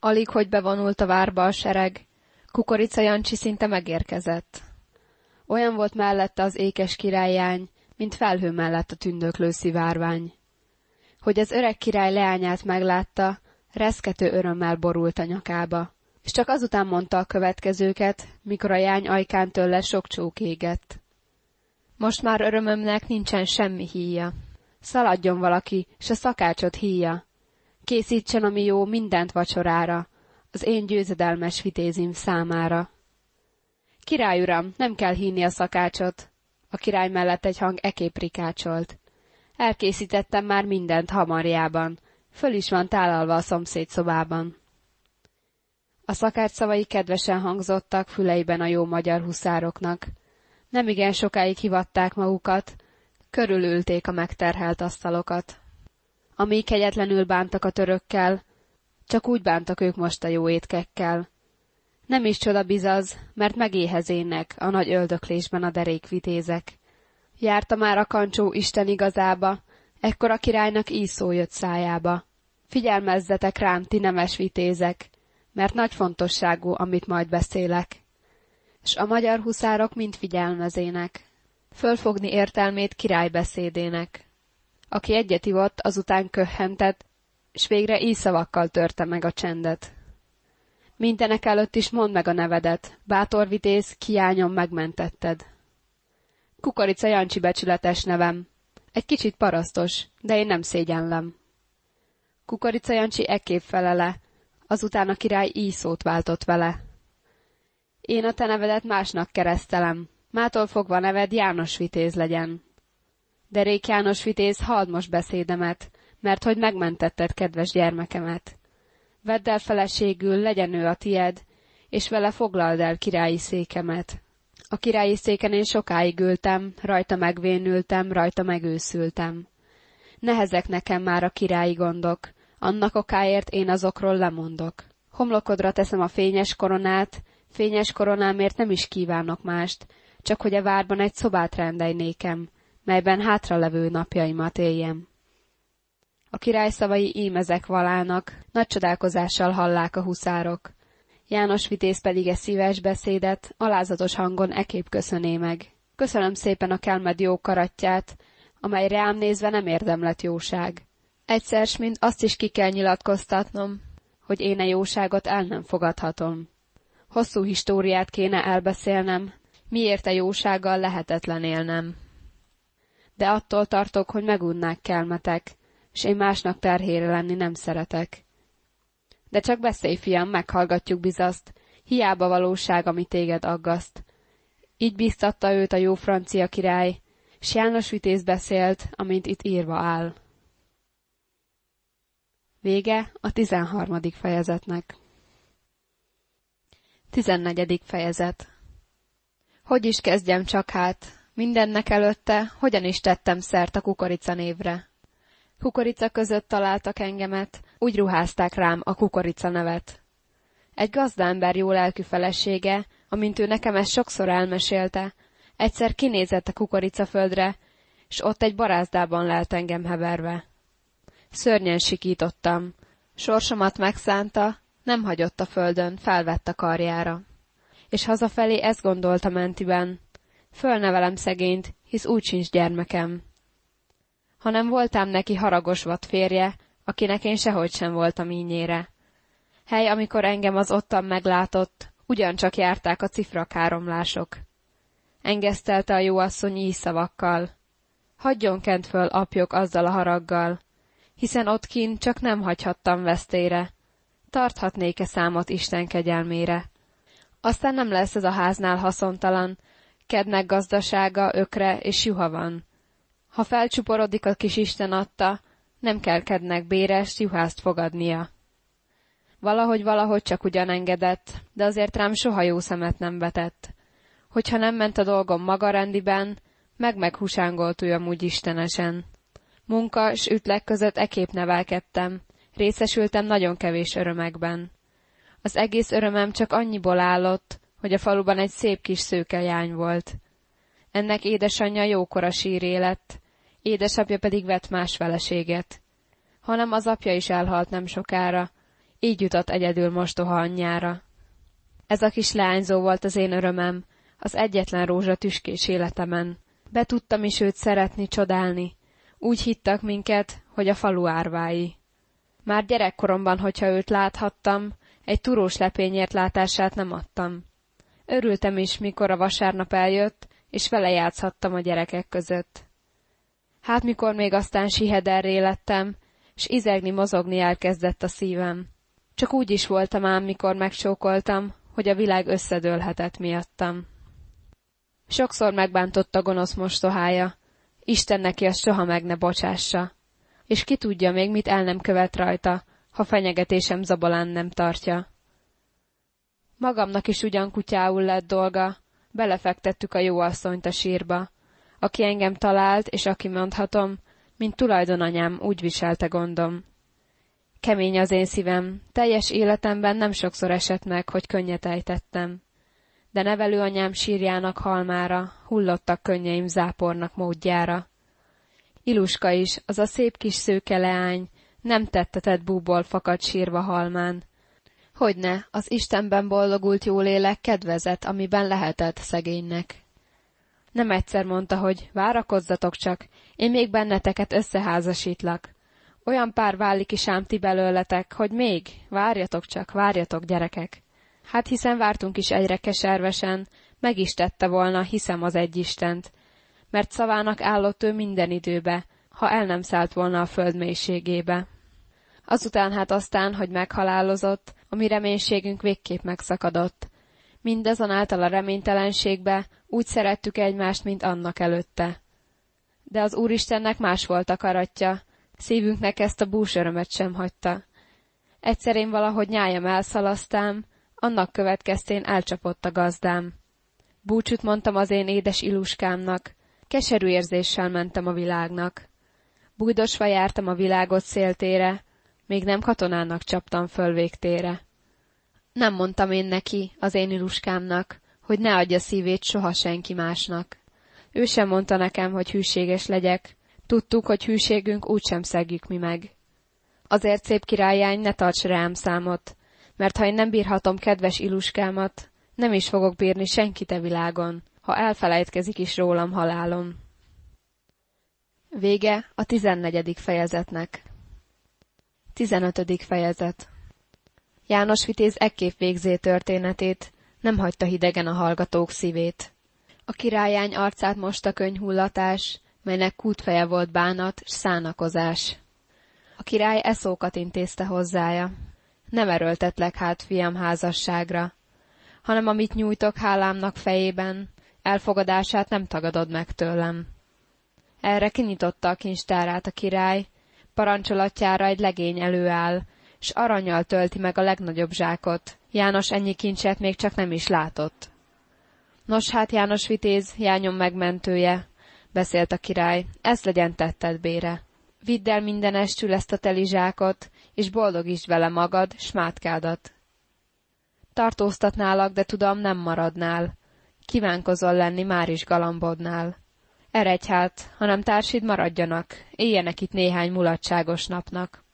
Alig, hogy bevonult a várba a sereg, Kukorica Jancsi szinte megérkezett. Olyan volt mellette az ékes királyány, mint felhő mellett a tündöklő szivárvány. Hogy az öreg király leányát meglátta, reszkető örömmel borult a nyakába, és csak azután mondta a következőket, mikor a jány ajkán tőle sok csók égett. Most már örömömnek nincsen semmi híja. Szaladjon valaki, s a szakácsot híja. Készítsen, ami jó, mindent vacsorára, az én győzedelmes vitézim számára. Király uram, nem kell hinni a szakácsot. A király mellett egy hang ekép rikácsolt. Elkészítettem már mindent hamarjában. Föl is van tálalva a szomszéd szobában. A szakács szavai kedvesen hangzottak füleiben a jó magyar huszároknak. Nem igen sokáig hivatták magukat, körülülték a megterhelt asztalokat. Amíg kegyetlenül bántak a törökkel, csak úgy bántak ők most a jó étkekkel. Nem is csoda bizaz, mert megéhezének a nagy öldöklésben a derék vitézek. Járta már a kancsó Isten igazába, ekkor a királynak így íszó jött szájába. Figyelmezzetek rám, ti nemes vitézek, mert nagy fontosságú, amit majd beszélek. S a magyar huszárok mind figyelmezének. Fölfogni értelmét király beszédének. Aki egyet ivott, azután köhhentett, s végre így szavakkal törte meg a csendet. Mindenek előtt is mondd meg a nevedet, bátor vitéz, kiányom megmentetted. Kukorica Jancsi becsületes nevem. Egy kicsit parasztos, de én nem szégyenlem. Kukorica Jancsi ekképp felele, azután a király így szót váltott vele. Én a te nevedet másnak keresztelem, mától fogva neved János Vitéz legyen. De Rék János Vitéz, halld most beszédemet, mert hogy megmentetted kedves gyermekemet. Vedd el feleségül, legyen ő a tied, és vele foglald el királyi székemet. A királyi széken én sokáig ültem, rajta megvénültem, rajta megőszültem. Nehezek nekem már a királyi gondok, annak okáért én azokról lemondok. Homlokodra teszem a fényes koronát, fényes koronámért nem is kívánok mást, csak hogy a várban egy szobát rendelj melyben hátralevő napjaimat éljem. A király szavai ím ezek valának, nagy csodálkozással hallák a huszárok. János vitéz pedig e szíves beszédet, alázatos hangon ekép köszöné meg. Köszönöm szépen a kelmed jó karatját, amely rám nézve nem érdemlet jóság. Egyszer, mint azt is ki kell nyilatkoztatnom, hogy én a jóságot el nem fogadhatom. Hosszú históriát kéne elbeszélnem, miért a jósággal lehetetlen élnem. De attól tartok, hogy megunnák kelmetek, s én másnak terhére lenni nem szeretek. De csak beszélj, fiam, meghallgatjuk bizaszt, hiába valóság, ami téged aggaszt. Így biztatta őt a jó francia király, s János Vitéz beszélt, amint itt írva áll. Vége a tizenharmadik fejezetnek. Tizennegyedik fejezet Hogy is kezdjem csak hát, mindennek előtte, hogyan is tettem szert a kukorica névre. Kukorica között találtak engemet, úgy ruházták rám a kukorica nevet. Egy gazdámber jó lelkű felesége, amint ő nekem ezt sokszor elmesélte, egyszer kinézett a kukoricaföldre, s ott egy barázdában lelt engem heverve. Szörnyen sikítottam. Sorsomat megszánta, nem hagyott a földön, felvett a karjára. És hazafelé ezt gondolta mentiben. Fölnevelem szegényt, hisz úgy sincs gyermekem. Hanem voltám neki haragos vad férje, akinek én sehogy sem voltam ínyére. Hely, amikor engem az ottan meglátott, ugyancsak járták a cifrakáromlások. Engesztelte a jó asszony így szavakkal. Hagyjon kent föl apjok azzal a haraggal, hiszen ott kint csak nem hagyhattam vesztére. Tarthatnék-e számot Isten kegyelmére? Aztán nem lesz ez a háznál haszontalan, kednek gazdasága, ökre és juha van. Ha felcsuporodik a kis Isten adta, nem kell kednek béres juhást fogadnia. Valahogy valahogy csak ugyan engedett, de azért rám soha jó szemet nem vetett. Hogyha nem ment a dolgom maga rendiben, meg-meghusángolt ő amúgy istenesen. Munka s ütlek között ekép nevelkedtem, részesültem nagyon kevés örömekben. Az egész örömem csak annyiból állott, hogy a faluban egy szép kis szőke jány volt. Ennek édesanyja jókora síré lett, édesapja pedig vett más feleséget. hanem az apja is elhalt nem sokára, így jutott egyedül mostoha anyjára. Ez a kis leányzó volt az én örömem, az egyetlen rózsa tüskés életemen. Be tudtam is őt szeretni, csodálni. Úgy hittak minket, hogy a falu árvái. Már gyerekkoromban, hogyha őt láthattam, egy turós lepényért látását nem adtam. Örültem is, mikor a vasárnap eljött, és vele játszhattam a gyerekek között. Hát mikor még aztán sihederré lettem, s izegni, mozogni elkezdett a szívem. Csak úgy is voltam ám, mikor megcsókoltam, hogy a világ összedőlhetett miattam. Sokszor megbántott a gonosz mostohája, Isten neki azt soha meg ne bocsássa. És ki tudja még, mit el nem követ rajta, ha fenyegetésem zabolán nem tartja. Magamnak is ugyan kutyául lett dolga, belefektettük a jó asszonyt a sírba. Aki engem talált, és aki mondhatom, mint tulajdonanyám, úgy viselte gondom. Kemény az én szívem, teljes életemben nem sokszor esett meg, hogy könnyet ejtettem. De nevelőanyám sírjának halmára, hullottak könnyeim zápornak módjára. Iluska is, az a szép kis szőke leány, nem tettetett búból fakad sírva halmán. Hogyne, az Istenben boldogult jólélek kedvezett, amiben lehetett szegénynek. Nem egyszer mondta, hogy várakozzatok csak, én még benneteket összeházasítlak. Olyan pár válik is ám ti belőletek, hogy még, várjatok csak, várjatok, gyerekek. Hát hiszen vártunk is egyre keservesen, meg is tette volna, hiszem az egy Istent, mert szavának állott ő minden időbe, ha el nem szállt volna a föld mélységébe. Azután hát aztán, hogy meghalálozott, a mi reménységünk végképp megszakadott. Mindezonáltal a reménytelenségbe úgy szerettük egymást, mint annak előtte. De az Úristennek más volt a karatja, szívünknek ezt a bús örömet sem hagyta. Egyszer én valahogy nyájam elszalasztám, annak következtén elcsapott a gazdám. Búcsút mondtam az én édes iluskámnak, keserű érzéssel mentem a világnak. Bújdosva jártam a világot széltére, még nem katonának csaptam föl végtére. Nem mondtam én neki, az én iluskámnak, hogy ne adja szívét soha senki másnak. Ő sem mondta nekem, hogy hűséges legyek. Tudtuk, hogy hűségünk úgysem szegjük mi meg. Azért szép királyány, ne tarts rám számot, mert ha én nem bírhatom kedves iluskámat, nem is fogok bírni senkit a világon, ha elfelejtkezik is rólam halálom. Vége a tizennegyedik fejezetnek. Tizenötödik fejezet János Vitéz ekképp végzé történetét, nem hagyta hidegen a hallgatók szívét. A királyány arcát most a könyhullatás, melynek kútfeje volt bánat s szánakozás. A király eszókat intézte hozzája. Nem erőltetlek hát, fiam, házasságra, hanem amit nyújtok hálámnak fejében, elfogadását nem tagadod meg tőlem. Erre kinyitotta a kincstárát a király, parancsolatjára egy legény előáll, s aranyjal tölti meg a legnagyobb zsákot. János ennyi kincset még csak nem is látott. Nos hát, János vitéz, jányom megmentője, beszélt a király, ez legyen tetted bére. Vidd el minden estül ezt a teli zsákot, és boldogítsd vele magad, s mátkádat. Tartóztatnálak, de tudom, nem maradnál. Kívánkozol lenni már is galambodnál. Eredj hát, hanem társid maradjanak, éljenek itt néhány mulatságos napnak.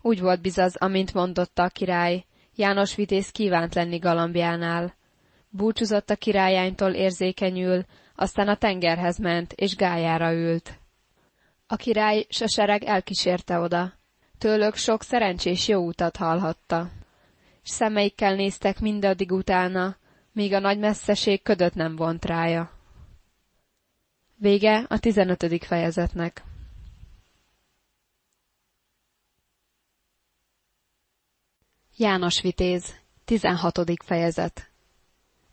Úgy volt bizaz, amint mondotta a király, János vitéz kívánt lenni galambjánál. Búcsúzott a királyánytól érzékenyül, aztán a tengerhez ment, és gájára ült. A király s a sereg elkísérte oda. Tőlük sok szerencsés jó utat hallhatta. S szemeikkel néztek mindaddig utána, míg a nagy messzeség ködöt nem vont rája. Vége a tizenötödik fejezetnek. János Vitéz, 16. fejezet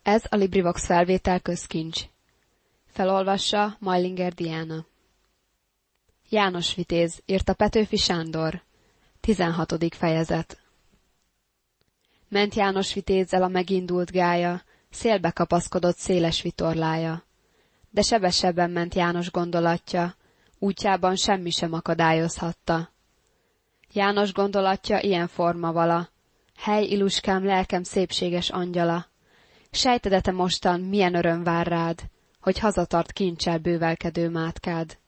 Ez a Librivox felvétel közkincs. Felolvassa Majlinger Diana. János Vitéz, írta Petőfi Sándor. 16. fejezet Ment János Vitézzel a megindult gája, szélbe kapaszkodott széles vitorlája. De sebesebben ment János gondolatja, útjában semmi sem akadályozhatta. János gondolatja ilyen forma vala, Hely, iluskám, lelkem szépséges angyala! Sejtedete mostan, milyen öröm vár rád, hogy hazatart kincsel bővelkedő mátkád.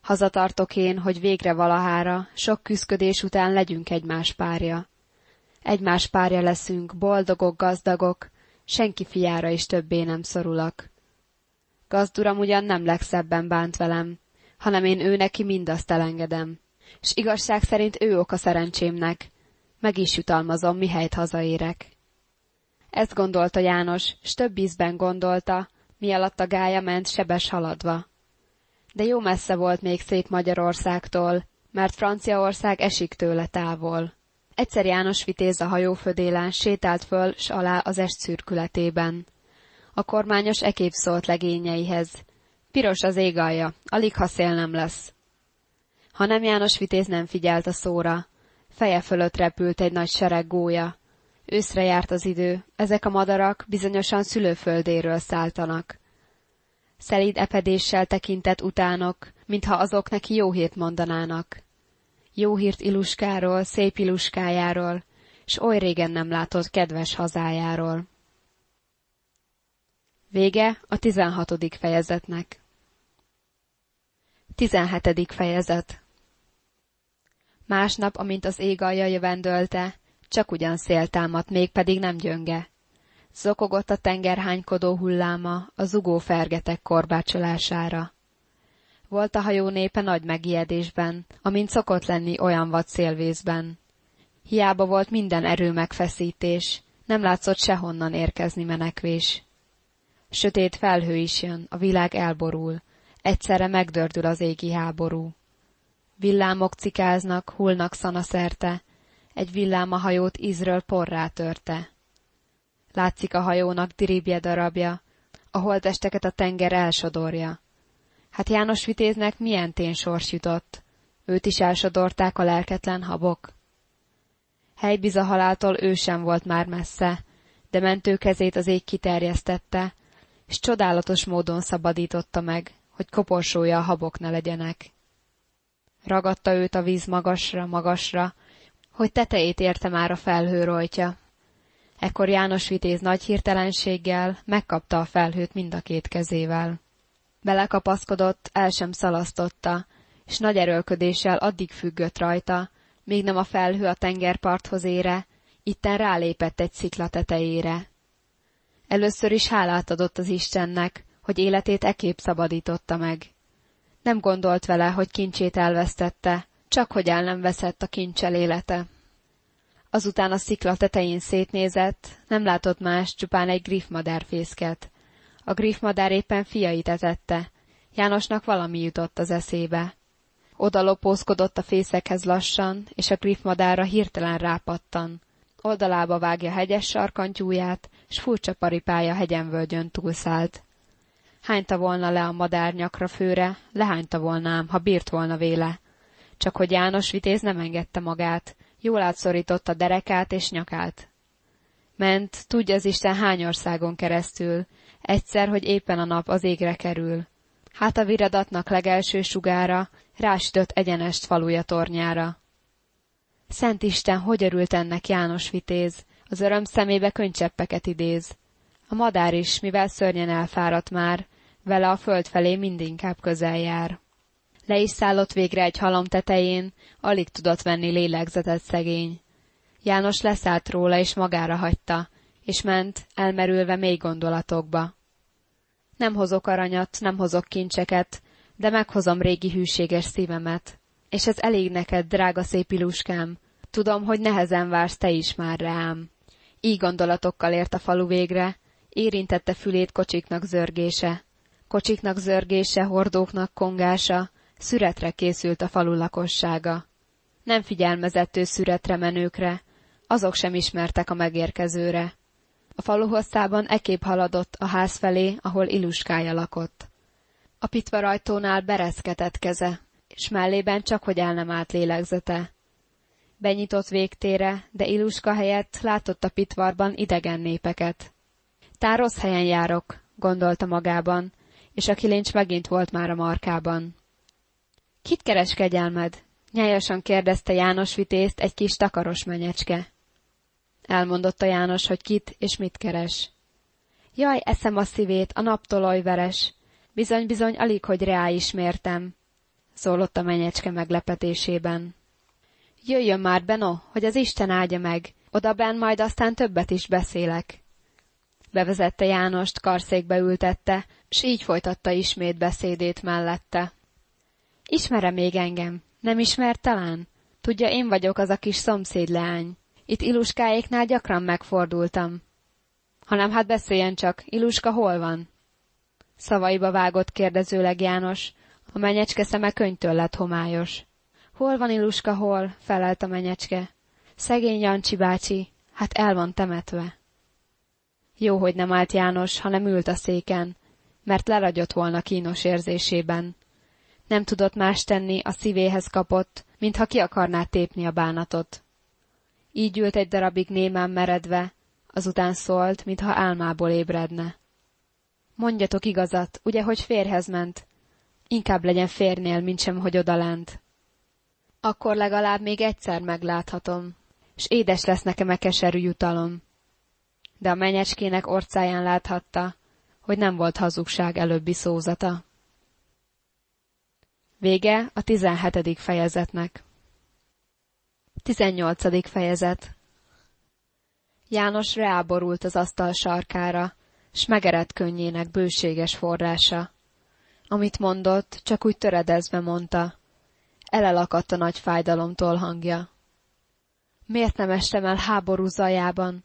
Hazatartok én, hogy végre valahára, sok küszködés után legyünk egymás párja. Egymás párja leszünk, boldogok, gazdagok, senki fiára is többé nem szorulak. Gazduram ugyan nem legszebben bánt velem, hanem én ő neki mindazt elengedem. S igazság szerint ő ok a szerencsémnek. Meg is jutalmazom, mihelyt hazaérek. Ezt gondolta János, s több ízben gondolta, mi alatt a gája ment sebes haladva. De jó messze volt még szép Magyarországtól, mert Franciaország esik tőle távol. Egyszer János vitéz a hajófödélen sétált föl s alá az est szürkületében. A kormányos ekép szólt legényeihez. Piros az ég alig ha szél nem lesz. Ha nem János vitéz nem figyelt a szóra. Feje fölött repült egy nagy sereg gólya. Őszre járt az idő, ezek a madarak bizonyosan szülőföldéről szálltanak. Szelíd epedéssel tekintett utánok, mintha azok neki jó hírt mondanának. Jó hírt Iluskáról, szép Iluskájáról, s oly régen nem látott kedves hazájáról. Vége a tizenhatodik fejezetnek. Tizenhetedik fejezet Másnap, amint az ég alja jövendölte, csak ugyan szél támadt, mégpedig nem gyönge. Zokogott a tenger hánykodó hulláma a zugó fergetek korbácsolására. Volt a hajó népe nagy megijedésben, amint szokott lenni olyan vad szélvészben. Hiába volt minden erő megfeszítés, nem látszott sehonnan érkezni menekvés. Sötét felhő is jön, a világ elborul, egyszerre megdördül az égi háború. Villámok cikáznak, hullnak szanaszerte, egy villám a hajót ízről porrá törte. Látszik a hajónak diribje darabja, a holtesteket a tenger elsodorja. Hát János Vitéznek milyen tén sors jutott? Őt is elsodorták a lelketlen habok. Helybiza haláltól ő sem volt már messze, de mentő kezét az ég kiterjesztette, és csodálatos módon szabadította meg, hogy koporsója a habok ne legyenek. Ragadta őt a víz magasra, magasra, hogy tetejét érte már a felhő rojtja. Ekkor János Vitéz nagy hirtelenséggel megkapta a felhőt mind a két kezével. Belekapaszkodott, el sem szalasztotta, és nagy erőlködéssel addig függött rajta, míg nem a felhő a tengerparthoz ére, itten rálépett egy szikla tetejére. Először is hálát adott az Istennek, hogy életét ekép szabadította meg. Nem gondolt vele, hogy kincsét elvesztette, csak hogy el nem veszett a kincsel élete. Azután a szikla tetején szétnézett, nem látott más, csupán egy griffmadár fészket. A griffmadár éppen fiait etette. Jánosnak valami jutott az eszébe. Oda lopózkodott a fészekhez lassan, és a griffmadára hirtelen rápattan. Oldalába vágja hegyes sarkantyúját, s furcsa paripája hegyenvölgyön túlszállt. Hányta volna le a madár nyakra főre, lehányta volnám, ha bírt volna véle. Csak hogy János vitéz nem engedte magát, jól átszorította derekát és nyakát. Ment, tudja az Isten hány országon keresztül, egyszer, hogy éppen a nap az égre kerül. Hát a viradatnak legelső sugára rásütött egyenest faluja tornyára. Szent Isten, hogy örült ennek János vitéz, az öröm szemébe könycseppeket idéz. A madár is, mivel szörnyen elfáradt már, vele a föld felé mindinkább közel jár. Le is szállott végre egy halom tetején, alig tudott venni lélegzetet szegény. János leszállt róla, és magára hagyta, és ment, elmerülve mély gondolatokba. Nem hozok aranyat, nem hozok kincseket, de meghozom régi hűséges szívemet. És ez elég neked, drága szép iluskám. Tudom, hogy nehezen vársz te is már rám. Így gondolatokkal ért a falu végre, érintette fülét kocsiknak zörgése. Kocsiknak zörgése, hordóknak kongása, szüretre készült a falu lakossága. Nem figyelmezett ő szüretre menőkre, azok sem ismertek a megérkezőre. A falu hosszában ekép haladott a ház felé, ahol Iluskája lakott. A pitva rajtónál bereszketett keze, és mellében csak hogy el nem állt lélegzete. Benyitott végtére, de Iluska helyett látott a pitvarban idegen népeket. Rossz helyen járok, gondolta magában, és a kilincs megint volt már a markában. Kit keres kegyelmed? Nyájasan kérdezte János vitézt egy kis takaros menyecske. Elmondotta János, hogy kit és mit keres. Jaj, eszem a szívét, a veres. Bizony-bizony alig, hogy reá ismértem. Szólott a menyecske meglepetésében. Jöjjön már, Beno, hogy az Isten áldja meg, oda ben majd aztán többet is beszélek. Bevezette Jánost, karszékbe ültette, s így folytatta ismét beszédét mellette. Ismere még engem? Nem ismer talán? Tudja, én vagyok az a kis szomszéd leány. Itt Iluskáéknál gyakran megfordultam. Hanem hát beszéljen csak, Iluska hol van? Szavaiba vágott kérdezőleg János, a menyecske szeme könytől lett homályos. Hol van Iluska, hol? felelt a menyecske. Szegény Jancsi bácsi, hát el van temetve. Jó, hogy nem állt János, hanem ült a széken, mert leragyott volna kínos érzésében. Nem tudott más tenni, a szívéhez kapott, mintha ki akarná tépni a bánatot. Így ült egy darabig némán meredve, azután szólt, mintha álmából ébredne. Mondjatok igazat, ugye, hogy férhez ment? Inkább legyen férnél, mint sem, hogy odalent. Akkor legalább még egyszer megláthatom, s édes lesz nekem a keserű jutalom. De a menyecskének orcáján láthatta, hogy nem volt hazugság előbbi szózata. Vége a tizenhetedik fejezetnek. Tizennyolcadik fejezet János reáborult az asztal sarkára, s megerett könnyének bőséges forrása. Amit mondott, csak úgy töredezve mondta. Elelakadt a nagy fájdalomtól hangja. Miért nem estem el háború zajában?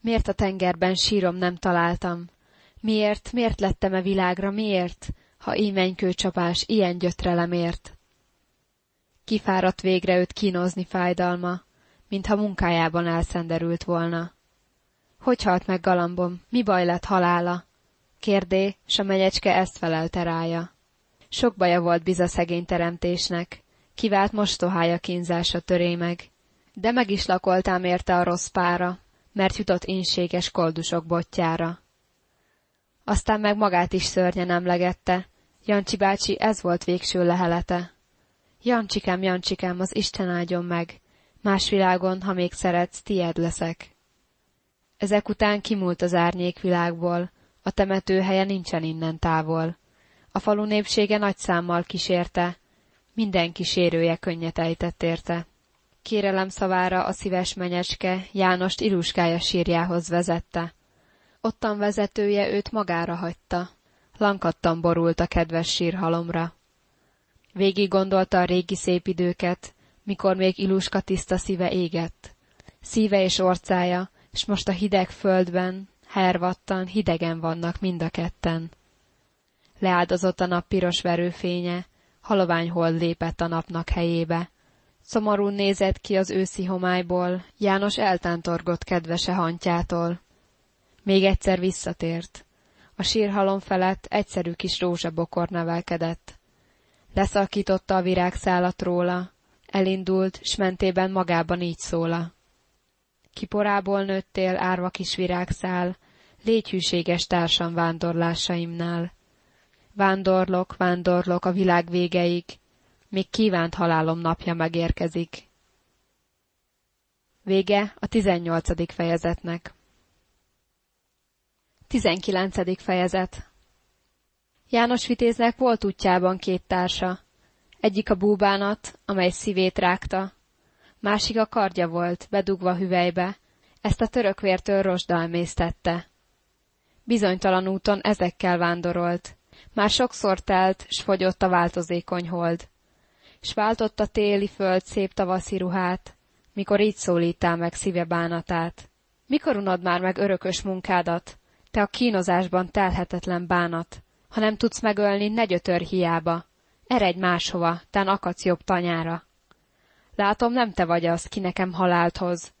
Miért a tengerben sírom nem találtam? Miért, miért lettem-e világra, miért, ha ímenykő csapás ilyen gyötrelemért? Kifáradt végre őt kínozni fájdalma, mintha munkájában elszenderült volna. Hogy halt meg galambom, mi baj lett halála? Kérdé, s a menyecske ezt felelte rája. Sok baja volt biza szegény teremtésnek, kivált mostohája kínzása töré meg. De meg is lakoltám érte a rossz pára, mert jutott inséges koldusok botjára. Aztán meg magát is szörnyen emlegette, Jancsi bácsi ez volt végső lehelete. Jancsikám, Jancsikám, az Isten áldjon meg, más világon, ha még szeretsz, tied leszek. Ezek után kimúlt az árnyék világból, a temetőhelye nincsen innen távol. A falu népsége nagy számmal kísérte, minden kísérője könnyet ejtett érte. Kérelem szavára a szíves menyecske Jánost Iluskája sírjához vezette. Ottan vezetője őt magára hagyta. Lankattan borult a kedves sírhalomra. Végig gondolta a régi szép időket, mikor még Iluska tiszta szíve égett. Szíve és orcája, és most a hideg földben, hervattan, hidegen vannak mind a ketten. Leáldozott a nap piros verőfénye, halovány hold lépett a napnak helyébe. Szomorún nézett ki az őszi homályból, János eltántorgott kedvese hantjától. Még egyszer visszatért. A sírhalom felett egyszerű kis rózsabokor nevelkedett. Leszakította a virágszálat róla, elindult, s mentében magában így szóla. Kiporából nőttél, árva kis virágszál, légy hűséges társam vándorlásaimnál. Vándorlok, vándorlok a világ végeig, még kívánt halálom napja megérkezik. Vége a tizennyolcadik fejezetnek. Tizenkilencedik fejezet János Vitéznek volt útjában két társa. Egyik a búbánat, amely szívét rágta, másik a kardja volt, bedugva hüvelybe, ezt a törökvértől rozsda emésztette. Bizonytalan úton ezekkel vándorolt, már sokszor telt, s fogyott a változékony hold. S váltott a téli föld szép tavaszi ruhát, mikor így szólítál meg szíve bánatát. Mikor unod már meg örökös munkádat, te a kínozásban telhetetlen bánat? Ha nem tudsz megölni, ne gyötör hiába. Eredj máshova, tán akadsz jobb tanyára. Látom, nem te vagy az, ki nekem halált hoz.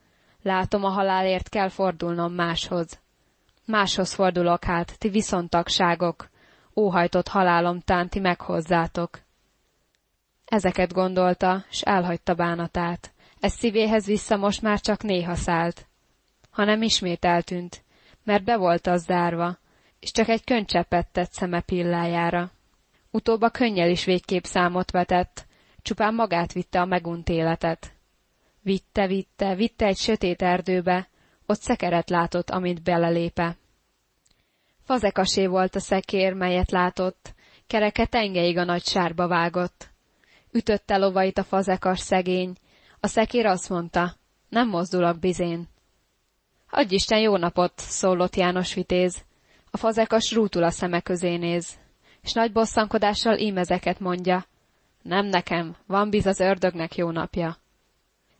Látom, a halálért kell fordulnom máshoz. Máshoz fordulok hát, ti viszontagságok, óhajtott halálom tán ti meghozzátok. Ezeket gondolta, s elhagyta bánatát. Ez szívéhez vissza most már csak néha szállt. Hanem ismét eltűnt, mert be volt az zárva, és csak egy könycseppet tett szeme pillájára. Utóbb a könnyel is végképp számot vetett, csupán magát vitte a megunt életet. Vitte, vitte, vitte egy sötét erdőbe, ott szekeret látott, amit belelépe. Fazekasé volt a szekér, melyet látott, kereke tengeig a nagy sárba vágott. Ütötte lovait a fazekas szegény. A szekér azt mondta, nem mozdulok bizén. Adj Isten jó napot, szólott János vitéz. A fazekas rútul a szeme közé néz, és nagy bosszankodással ímezeket mondja. Nem nekem, van biz az ördögnek jó napja.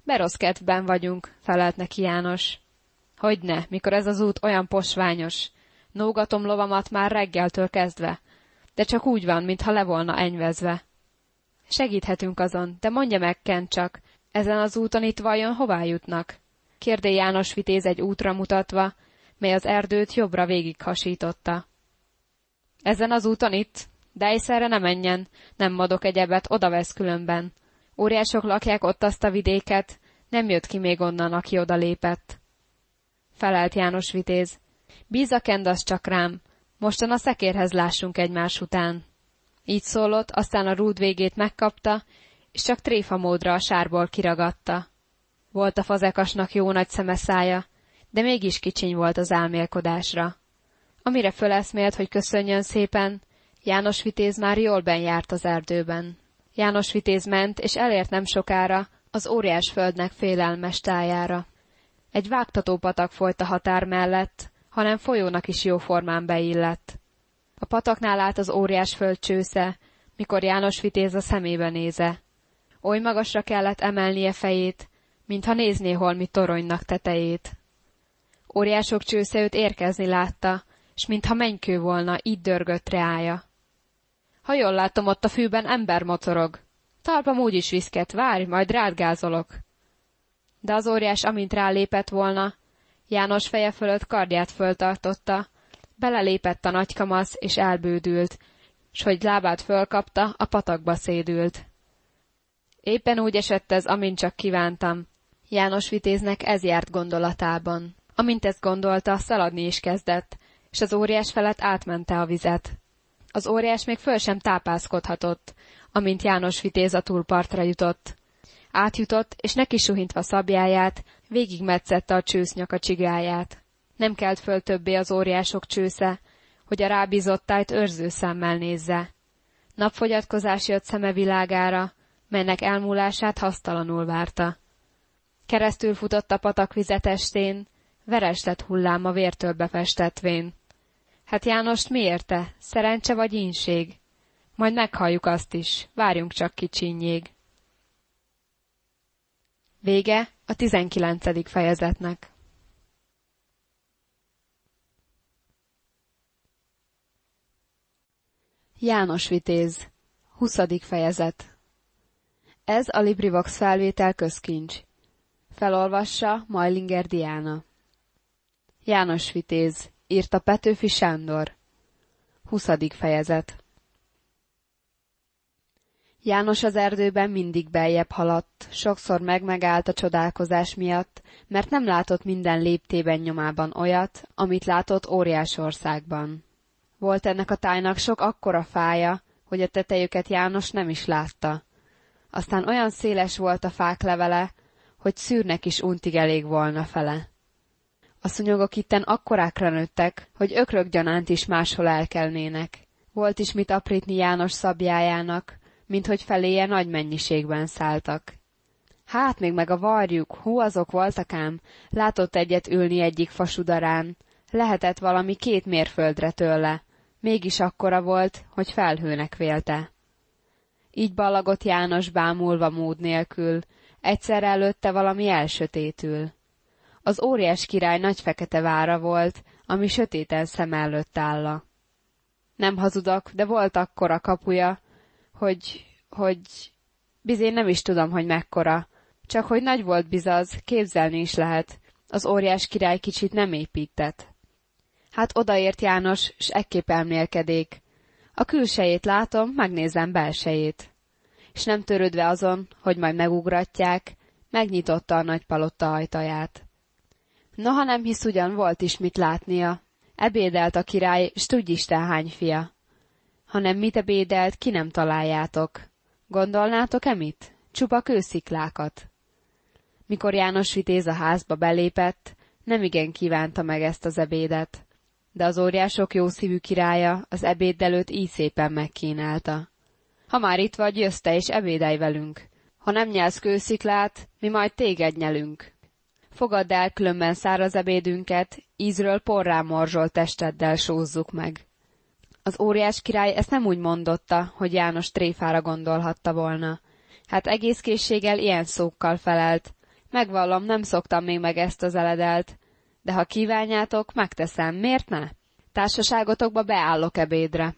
Berosz kedvben vagyunk, felelt neki János. Hogyne, mikor ez az út olyan posványos. Nógatom lovamat már reggeltől kezdve, de csak úgy van, mintha le volna enyvezve. Segíthetünk azon, de mondja meg, Kent csak, ezen az úton itt vajon hová jutnak? Kérdé János vitéz egy útra mutatva, mely az erdőt jobbra végig hasította. Ezen az úton itt? De egyszerre ne menjen, nem madok egyebet, oda vesz különben. Óriások lakják ott azt a vidéket, nem jött ki még onnan, aki oda lépett. Felelt János vitéz. Bíz a kendasz csak rám, mostan a szekérhez lássunk egymás után. Így szólott, aztán a rúd végét megkapta, és csak tréfa módra a sárból kiragadta. Volt a fazekasnak jó nagy szeme szája, de mégis kicsiny volt az álmélkodásra. Amire föleszmélt, hogy köszönjön szépen, János Vitéz már jól járt az erdőben. János Vitéz ment, és elért nem sokára az óriás földnek félelmes tájára. Egy vágtató patak folyt a határ mellett, hanem folyónak is jóformán beillett. A pataknál állt az óriás föld csősze, mikor János Vitéz a szemébe néze. Oly magasra kellett emelnie fejét, mintha nézné holmi toronynak tetejét. Óriások csősze őt érkezni látta, s mintha mennykő volna, így dörgött reája. Ha jól látom, ott a fűben ember mocorog. Talpam úgy is viszket, várj, majd rádgázolok. De az óriás, amint rálépett volna, János feje fölött kardját föltartotta, belelépett a nagykamasz, és elbődült, s hogy lábát fölkapta, a patakba szédült. Éppen úgy esett ez, amint csak kívántam. János vitéznek ez járt gondolatában. Amint ezt gondolta, szaladni is kezdett, és az óriás felett átmente a vizet. Az óriás még föl sem tápászkodhatott, amint János vitéz a túlpartra jutott. Átjutott, és neki suhintva szabjáját, végigmetszette a csősznyak a csigáját. Nem kelt föl többé az óriások csősze, hogy a rábízott tájt őrző szemmel nézze. Napfogyatkozás jött szeme világára, melynek elmúlását hasztalanul várta. Keresztül futott a patak vizetestén, veres lett hullám a vértől befestetvén. Hát Jánost mi érte? Szerencse vagy ínség? Majd meghalljuk azt is, várjunk csak kicsinyég. Vége a tizenkilencedik fejezetnek. János Vitéz 20. fejezet Ez a LibriVox felvétel közkincs. Felolvassa Majlinger Diana. János Vitéz, írta Petőfi Sándor. 20. fejezet János az erdőben mindig beljebb haladt, sokszor megmegállt a csodálkozás miatt, mert nem látott minden léptében nyomában olyat, amit látott óriásországban. Volt ennek a tájnak sok akkora fája, hogy a tetejüket János nem is látta. Aztán olyan széles volt a fák levele, hogy szűrnek is untig elég volna fele. A szúnyogok itten akkorákra nőttek, hogy ökrök gyanánt is máshol elkelnének. Volt is mit aprítni János szabjájának, mint hogy feléje nagy mennyiségben szálltak. Hát még meg a varjuk, hú azok voltak ám, látott egyet ülni egyik fasudarán, lehetett valami két mérföldre tőle, mégis akkora volt, hogy felhőnek vélte. Így ballagott János bámulva mód nélkül, egyszer előtte valami elsötétül. Az óriás király nagy fekete vára volt, ami sötéten szem előtt álla. Nem hazudok, de volt akkora kapuja, hogy, hogy... Bizén nem is tudom, hogy mekkora. Csak hogy nagy volt bizaz, képzelni is lehet. Az óriás király kicsit nem épített. Hát odaért János, s ekképp elmélkedék. A külsejét látom, megnézem belsejét. És nem törődve azon, hogy majd megugratják, megnyitotta a nagy palotta ajtaját. Noha nem hisz ugyan volt is mit látnia. Ebédelt a király, s tudj Isten hány fia. Hanem mit ebédelt, ki nem találjátok. Gondolnátok-e mit? Csupa kősziklákat. Mikor János vitéz a házba belépett, nem igen kívánta meg ezt az ebédet. De az óriások jó szívű királya az ebéd előtt így szépen megkínálta. Ha már itt vagy, jössz te és ebédelj velünk. Ha nem nyelsz kősziklát, mi majd téged nyelünk. Fogadd el különben száraz ebédünket, ízről porrá morzsolt testeddel sózzuk meg. Az óriás király ezt nem úgy mondotta, hogy János tréfára gondolhatta volna. Hát egész készséggel ilyen szókkal felelt. Megvallom, nem szoktam még meg ezt az eledelt. De ha kívánjátok, megteszem, miért ne? Társaságotokba beállok ebédre.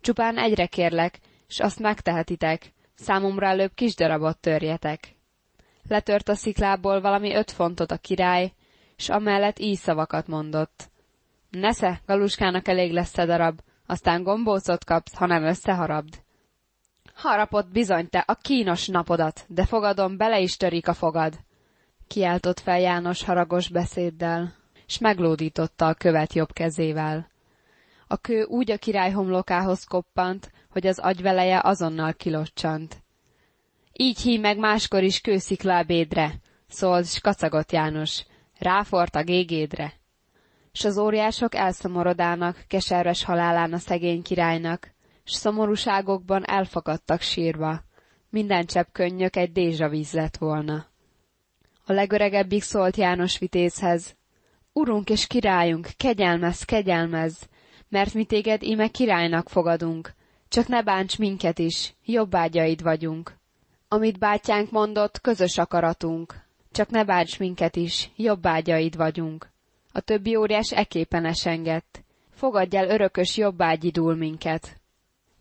Csupán egyre kérlek, s azt megtehetitek. Számomra előbb kis darabot törjetek. Letört a sziklából valami öt fontot a király, s amellett így szavakat mondott. Nesze, galuskának elég lesz a darab, aztán gombócot kapsz, ha nem összeharabd. Harapott bizony te a kínos napodat, de fogadom, bele is törik a fogad. Kiáltott fel János haragos beszéddel, s meglódította a követ jobb kezével. A kő úgy a király homlokához koppant, hogy az agyveleje azonnal kilocsant. Így hí meg máskor is kősziklábédre, szólt s kacagott János, ráfort a gégédre. S az óriások elszomorodának, keserves halálán a szegény királynak, s szomorúságokban elfakadtak sírva. Minden csepp könnyök egy dézsavíz lett volna. A legöregebbik szólt János vitézhez. Urunk és királyunk, kegyelmez, kegyelmez, mert mi téged íme királynak fogadunk, csak ne bánts minket is, jobbágyaid vagyunk. Amit bátyánk mondott, közös akaratunk, csak ne bánts minket is, jobbágyaid vagyunk. A többi óriás eképen esengett. Fogadj el örökös jobbágyidul minket.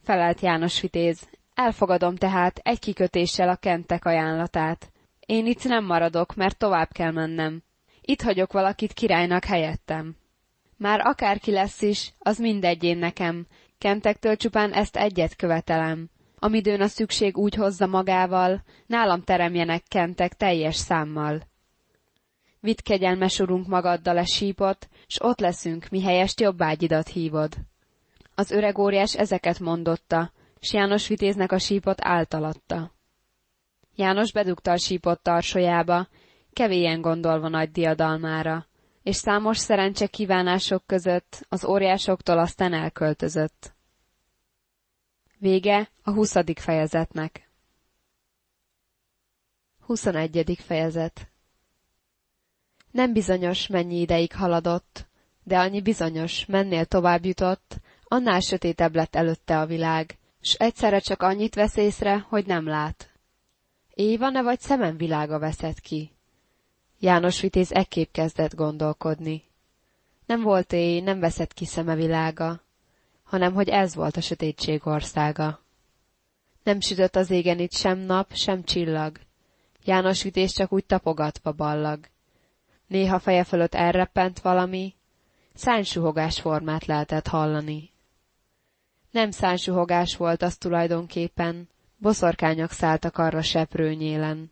Felelt János vitéz. Elfogadom tehát egy kikötéssel a kentek ajánlatát. Én itt nem maradok, mert tovább kell mennem. Itt hagyok valakit királynak helyettem. Már akárki lesz is, az mindegy én nekem. Kentektől csupán ezt egyet követelem. Amidőn a szükség úgy hozza magával, nálam teremjenek kentek teljes számmal. Vidd kegyelmes urunk magaddal a sípot, s ott leszünk, mi helyest jobbágyidat hívod. Az öreg óriás ezeket mondotta, s János vitéznek a sípot általatta. János bedugta a sípot tarsolyába, kevélyen gondolva nagy diadalmára, és számos szerencse kívánások között az óriásoktól aztán elköltözött. Vége a huszadik fejezetnek. Huszonegyedik fejezet Nem bizonyos, mennyi ideig haladott, de annyi bizonyos, mennél tovább jutott, annál sötétebb lett előtte a világ, s egyszerre csak annyit vesz észre, hogy nem lát. Éj van-e vagy szemem világa veszett ki? János Vitéz ekképp kezdett gondolkodni. Nem volt éj, nem veszett ki szeme világa, hanem hogy ez volt a sötétség országa. Nem sütött az égen itt sem nap, sem csillag. János Vitéz csak úgy tapogatva ballag. Néha feje fölött elreppent valami, szánysuhogás formát lehetett hallani. Nem szánysuhogás volt az tulajdonképpen, boszorkányok szálltak arra seprőnyélen.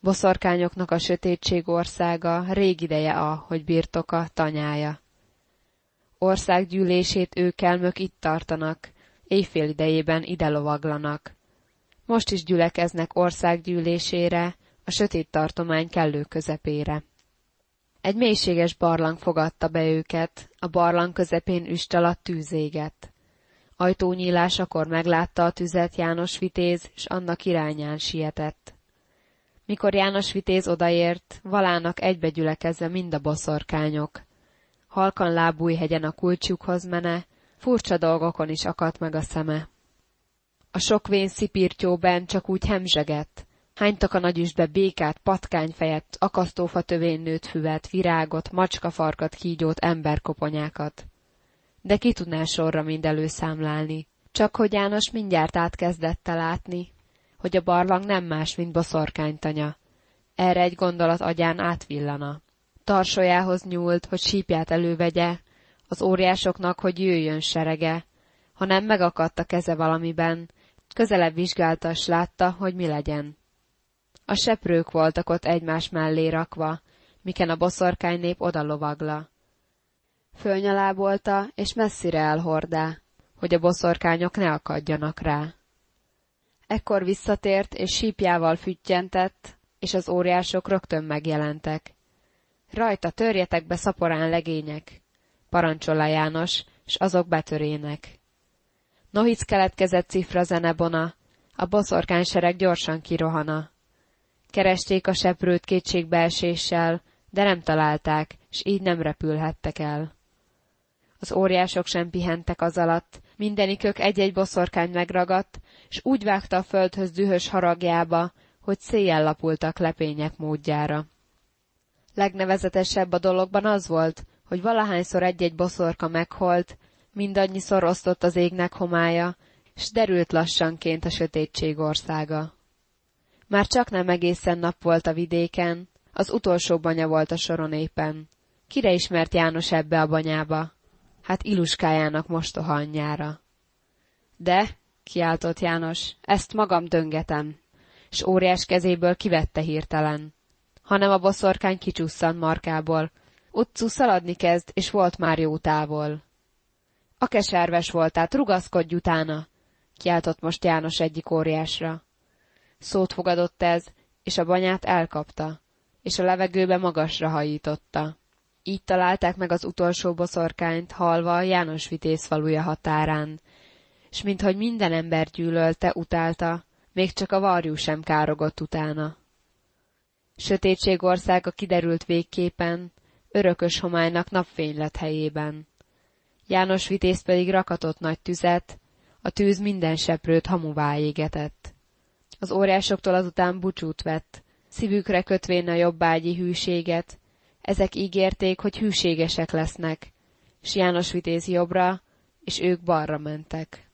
Boszorkányoknak a sötétség országa rég ideje a, hogy birtoka, tanyája. Országgyűlését őkelmök itt tartanak, éjfél idejében ide lovaglanak. Most is gyülekeznek országgyűlésére, a sötét tartomány kellő közepére. Egy mélységes barlang fogadta be őket, a barlang közepén üst alatt tűzégett. Ajtónyílásakor meglátta a tüzet János Vitéz, s annak irányán sietett. Mikor János Vitéz odaért, valának egybegyülekezve mind a boszorkányok. Halkan lábújhegyen a kulcsukhoz mene, furcsa dolgokon is akadt meg a szeme. A sok vén szipírtyóben csak úgy hemzsegett, hánytak a nagyüstbe békát, patkányfejet, akasztófa tövén nőtt füvet, virágot, macskafarkat, kígyót, emberkoponyákat. De ki tudná sorra mind előszámlálni? Csak hogy János mindjárt átkezdette látni, hogy a barlang nem más, mint boszorkánytanya. Erre egy gondolat agyán átvillana. Tarsolyához nyúlt, hogy sípját elővegye, az óriásoknak, hogy jöjjön serege. Ha nem megakadt a keze valamiben, közelebb vizsgálta, s látta, hogy mi legyen. A seprők voltak ott egymás mellé rakva, miken a boszorkány nép oda lovagla. Fölnyalábolta, és messzire elhordá, hogy a boszorkányok ne akadjanak rá. Ekkor visszatért, és sípjával füttyentett, és az óriások rögtön megjelentek. Rajta törjetek be szaporán legények, parancsolá János, s azok betörének. Nohic keletkezett cifra zenebona, A boszorkánysereg gyorsan kirohana. Keresték a seprőt kétségbeeséssel, de nem találták, s így nem repülhettek el. Az óriások sem pihentek az alatt, mindenikök egy-egy boszorkány megragadt, s úgy vágta a földhöz dühös haragjába, hogy széjjel lapultak lepények módjára. Legnevezetesebb a dologban az volt, hogy valahányszor egy-egy boszorka megholt, mindannyiszor osztott az égnek homája, s derült lassanként a sötétség országa. Már csak nem egészen nap volt a vidéken, az utolsó banya volt a soron éppen. Kire ismert János ebbe a banyába? Hát Iluskájának mostoha anyjára. De, kiáltott János, ezt magam döngetem, s óriás kezéből kivette hirtelen. Hanem a boszorkány kicsusszant markából. Utcu szaladni kezd, és volt már jó távol. A keserves volt, tehát rugaszkodj utána, kiáltott most János egyik óriásra. Szót fogadott ez, és a banyát elkapta, és a levegőbe magasra hajította. Így találták meg az utolsó boszorkányt, halva János vitéz faluja határán, s minthogy minden ember gyűlölte, utálta, még csak a varjú sem károgott utána. Sötétség országa kiderült végképen, örökös homálynak napfény lett helyében. János vitéz pedig rakatott nagy tüzet, a tűz minden seprőt hamuvá égetett. Az óriásoktól azután bucsút vett, szívükre kötvén a jobbágyi hűséget, ezek ígérték, hogy hűségesek lesznek, s János vitéz jobbra, és ők balra mentek.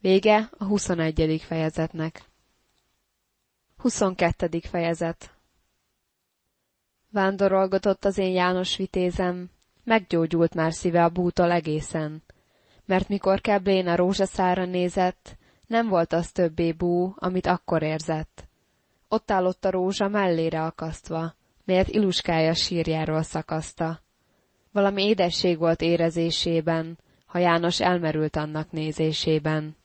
Vége a 21. fejezetnek. 22. fejezet Vándorolgatott az én János vitézem, meggyógyult már szíve a bútól egészen, mert mikor Keblén a rózsaszára nézett, nem volt az többé bú, amit akkor érzett. Ott állott a rózsa mellére akasztva, melyet iluskája sírjáról szakaszta. Valami édesség volt érezésében, ha János elmerült annak nézésében.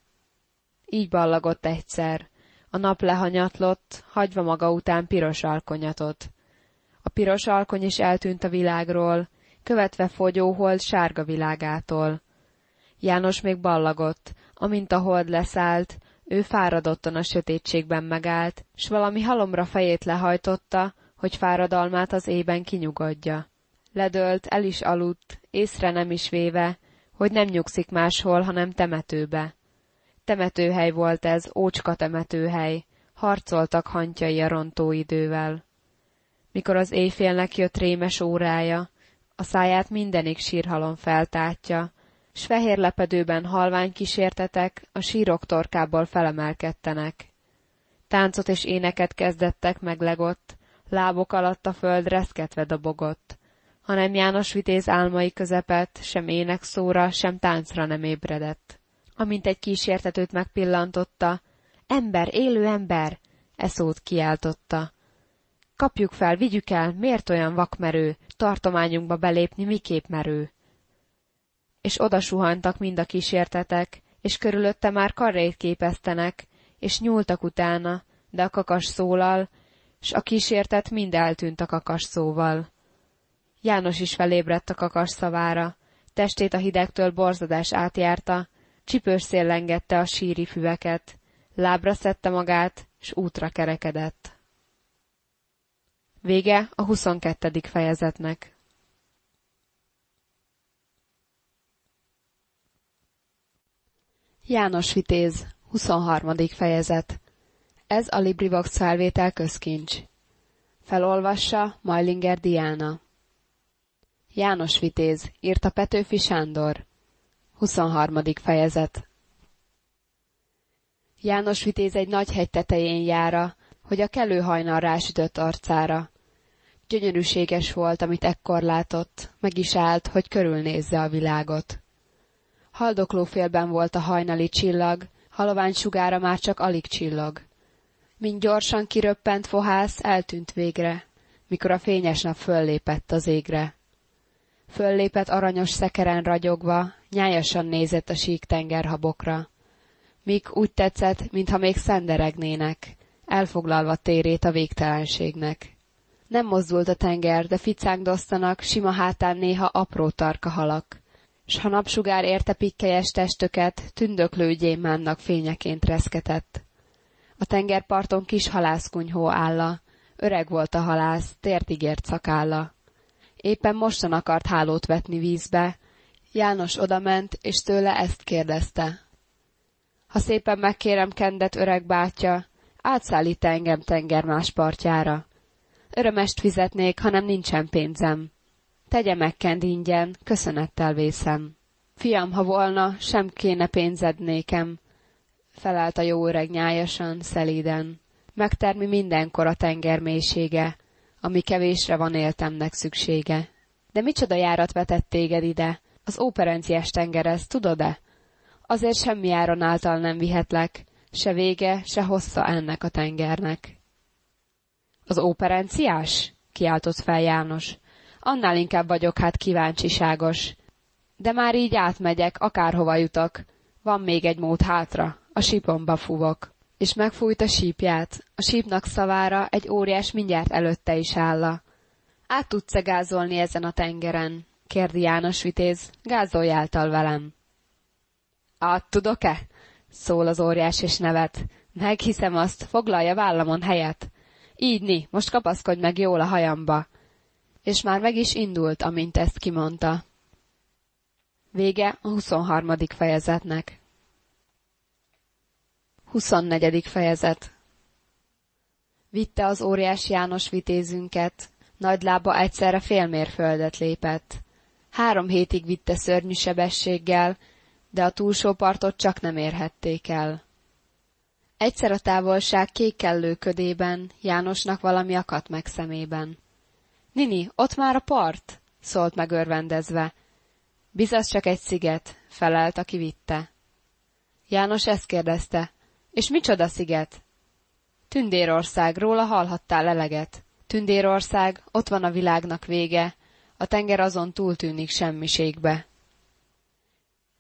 Így ballagott egyszer, a nap lehanyatlott, hagyva maga után piros alkonyatot. A piros alkony is eltűnt a világról, követve fogyóhold sárga világától. János még ballagott, amint a hold leszállt, ő fáradottan a sötétségben megállt, s valami halomra fejét lehajtotta, hogy fáradalmát az ében kinyugodja. Ledölt, el is aludt, észre nem is véve, hogy nem nyugszik máshol, hanem temetőbe. Temetőhely volt ez, ócska temetőhely, harcoltak hantjai a rontóidővel. Mikor az éjfélnek jött rémes órája, a száját mindenik sírhalom feltátja, s fehér lepedőben halvány kísértetek a sírok torkából felemelkedtenek. Táncot és éneket kezdettek meglegott, lábok alatt a föld reszketve dobogott, hanem János vitéz álmai közepet sem ének szóra, sem táncra nem ébredett. Amint egy kísértetőt megpillantotta, ember, élő ember, e szót kiáltotta. Kapjuk fel, vigyük el, miért olyan vakmerő, tartományunkba belépni miképp merő? És oda suhantak mind a kísértetek, és körülötte már karrét képeztenek, és nyúltak utána, de a kakas szólal, s a kísértet mind eltűnt a kakas szóval. János is felébredt a kakas szavára, testét a hidegtől borzadás átjárta, csipős szél lengette a síri füveket, lábra szedte magát, s útra kerekedett. Vége a huszonkettedik fejezetnek. János Vitéz, 23. fejezet ez a LibriVox felvétel közkincs. Felolvassa Majlinger Diana. János Vitéz, írta Petőfi Sándor. 23. fejezet János Vitéz egy nagy hegy tetején jára, hogy a kelő hajnal rásütött arcára. Gyönyörűséges volt, amit ekkor látott, meg is állt, hogy körülnézze a világot. Haldokló félben volt a hajnali csillag, halovány sugára már csak alig csillog. Mint gyorsan kiröppent fohász, eltűnt végre, mikor a fényes nap föllépett az égre. Föllépett aranyos szekeren ragyogva, nyájasan nézett a sík tengerhabokra. Míg úgy tetszett, mintha még szenderegnének, elfoglalva térét a végtelenségnek. Nem mozdult a tenger, de ficángdosztanak, sima hátán néha apró tarka halak. S ha napsugár érte pikkelyes testöket, tündöklő gyémánnak fényeként reszketett. A tengerparton kis halászkunyhó álla, öreg volt a halász, tért ígért szakálla. Éppen mostan akart hálót vetni vízbe, János odament, és tőle ezt kérdezte. Ha szépen megkérem kendet öreg bátya, átszállít engem tenger más partjára. Örömest fizetnék, hanem nincsen pénzem. Tegye meg kend ingyen, köszönettel vészem. Fiam, ha volna, sem kéne pénzed nékem, felelt a jó öreg nyájasan, szelíden. Megtermi mindenkor a tenger mélysége, ami kevésre van éltemnek szüksége. De micsoda járat vetett téged ide? Az óperenciás tengerez, tudod-e? Azért semmi áron által nem vihetlek, se vége, se hossza ennek a tengernek. Az óperenciás? kiáltott fel János. Annál inkább vagyok hát kíváncsiságos. De már így átmegyek, akárhova jutok. Van még egy mód hátra, a sípomba fúvok. És megfújt a sípját. A sípnak szavára egy óriás mindjárt előtte is álla. Át tudsz-e gázolni ezen a tengeren? kérdi János vitéz. Gázoljáltal velem. Át tudok-e? szól az óriás és nevet. Meghiszem azt, foglalja vállamon helyet. Így ni, most kapaszkodj meg jól a hajamba. És már meg is indult, amint ezt kimondta. Vége a 23. fejezetnek. 24. fejezet Vitte az óriás János vitézünket, nagy lába egyszerre félmérföldet lépett. Három hétig vitte szörnyű sebességgel, de a túlsó partot csak nem érhették el. Egyszer a távolság kékkellő ködében Jánosnak valami akadt meg szemében. Nini, ott már a part? szólt meg örvendezve. Biztos csak egy sziget, felelt, aki vitte. János ezt kérdezte. És micsoda sziget? Tündérország, róla hallhattál eleget. Tündérország, ott van a világnak vége, a tenger azon túl tűnik semmiségbe.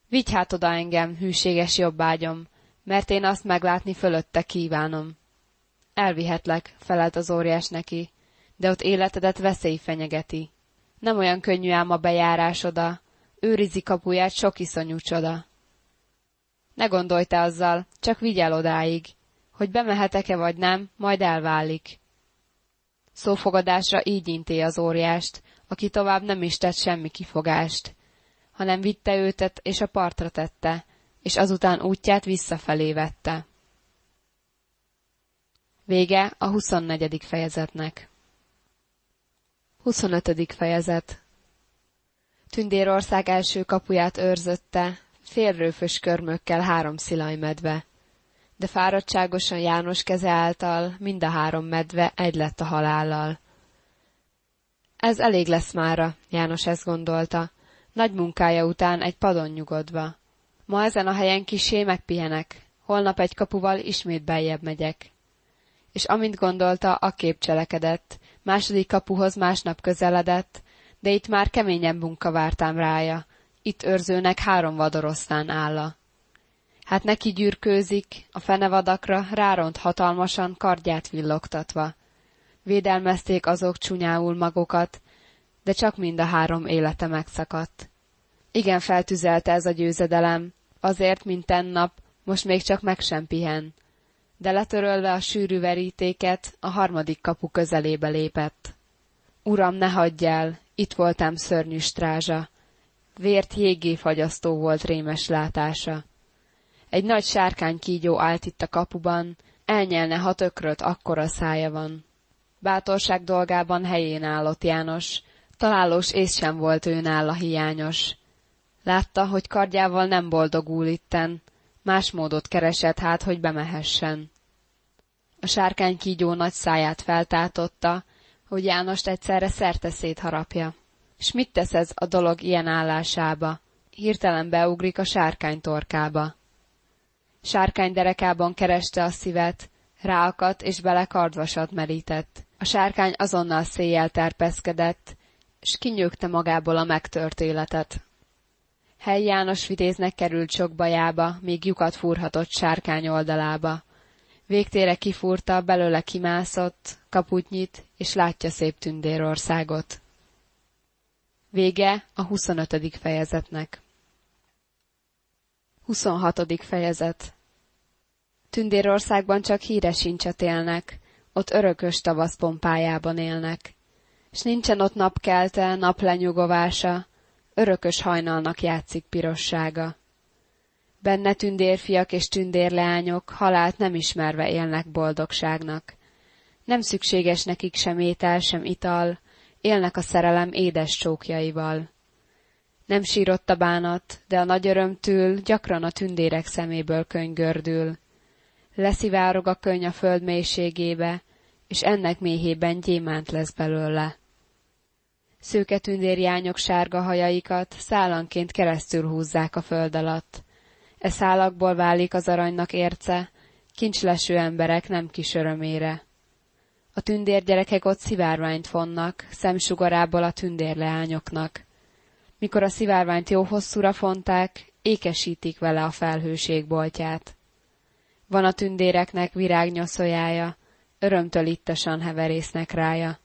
Vigy hát oda engem, hűséges jobbágyom, mert én azt meglátni fölötte kívánom. Elvihetlek, felelt az óriás neki, de ott életedet veszély fenyegeti. Nem olyan könnyű ám a bejárás oda, őrizi kapuját sok iszonyú csoda. Ne gondolj te azzal, csak vigyel odáig, hogy bemehetek-e vagy nem, majd elválik. Szófogadásra így inté az óriást, aki tovább nem is tett semmi kifogást, hanem vitte őtet és a partra tette, és azután útját visszafelé vette. Vége a 24. fejezetnek. 25. fejezet Tündérország első kapuját őrzötte, félrőfös körmökkel három szilajmedve. De fáradtságosan János keze által mind a három medve egy lett a halállal. Ez elég lesz mára, János ezt gondolta, nagy munkája után egy padon nyugodva. Ma ezen a helyen kisé megpihenek, holnap egy kapuval ismét beljebb megyek. És amint gondolta, a kép cselekedett, második kapuhoz másnap közeledett, de itt már keményebb munka vártám rája, itt őrzőnek három vadorosztán álla. Hát neki gyűrkőzik, a fenevadakra ráront hatalmasan kardját villogtatva. Védelmezték azok csúnyául magokat, de csak mind a három élete megszakadt. Igen feltüzelte ez a győzedelem, azért, mint tennap, most még csak meg sem pihen. De letörölve a sűrű verítéket, a harmadik kapu közelébe lépett. Uram, ne hagyj el, itt voltam szörnyű strázsa. Vért jégé fagyasztó volt rémes látása. Egy nagy sárkány kígyó állt itt a kapuban, elnyelne, ha tökröt, akkora szája van. Bátorság dolgában helyén állott János, találós ész sem volt ő nála hiányos. Látta, hogy kardjával nem boldogul itten, más módot keresett hát, hogy bemehessen. A sárkány kígyó nagy száját feltátotta, hogy Jánost egyszerre szerte szétharapja. S mit tesz ez a dolog ilyen állásába? Hirtelen beugrik a sárkány torkába. Sárkány derekában kereste a szívet, ráakadt és bele kardvasat merített. A sárkány azonnal széjjel terpeszkedett, s kinyögte magából a megtört életet. Hely János vitéznek került sok bajába, míg lyukat fúrhatott sárkány oldalába. Végtére kifúrta, belőle kimászott, kaput nyit, és látja szép tündérországot. Vége a 25. fejezetnek. 26. fejezet Tündérországban csak híres sincset élnek, ott örökös tavasz pompájában élnek. S nincsen ott napkelte, naplenyugovása, örökös hajnalnak játszik pirossága. Benne tündérfiak és tündérleányok halált nem ismerve élnek boldogságnak. Nem szükséges nekik sem étel, sem ital, élnek a szerelem édes csókjaival. Nem sírott a bánat, de a nagy örömtől gyakran a tündérek szeméből könygördül. Leszivárog a könyv a föld mélységébe, és ennek méhében gyémánt lesz belőle. Szőke tündérjányok sárga hajaikat szálanként keresztül húzzák a föld alatt. E szálakból válik az aranynak érce, kincsleső emberek nem kis örömére. A tündérgyerekek ott szivárványt fonnak, szemsugarából a tündérleányoknak. Mikor a szivárványt jó hosszúra fonták, ékesítik vele a felhőség boltját. Van a tündéreknek virágnyoszójája, örömtől ittasan heverésznek rája.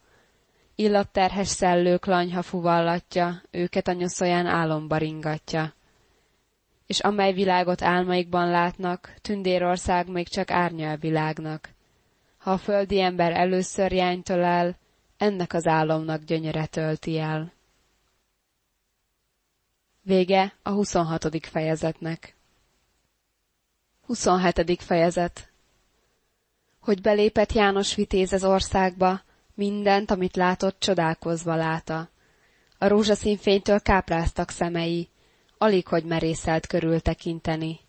Illatterhes szellők lanyha fuvallatja, őket a nyoszóján álomba ringatja. És amely világot álmaikban látnak, tündérország még csak árnya a világnak. Ha a földi ember először jánytől el, ennek az álomnak gyönyöre tölti el. Vége a 26. fejezetnek. 27. fejezet Hogy belépett János Vitéz az országba, mindent, amit látott, csodálkozva láta. A rózsaszín fénytől kápráztak szemei, alig hogy merészelt körül tekinteni.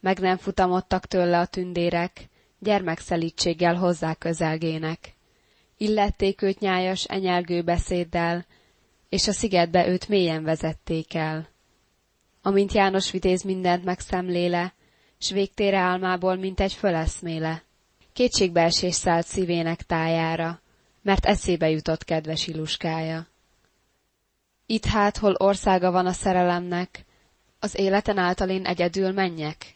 Meg nem futamodtak tőle a tündérek, gyermekszelítséggel hozzá közelgének. Illették őt nyájas, enyelgő beszéddel, és a szigetbe őt mélyen vezették el. Amint János vitéz mindent megszemléle, s végtére álmából, mint egy föleszméle. Kétségbeesés szállt szívének tájára, mert eszébe jutott kedves iluskája. Itt hát, hol országa van a szerelemnek, az életen által én egyedül menjek?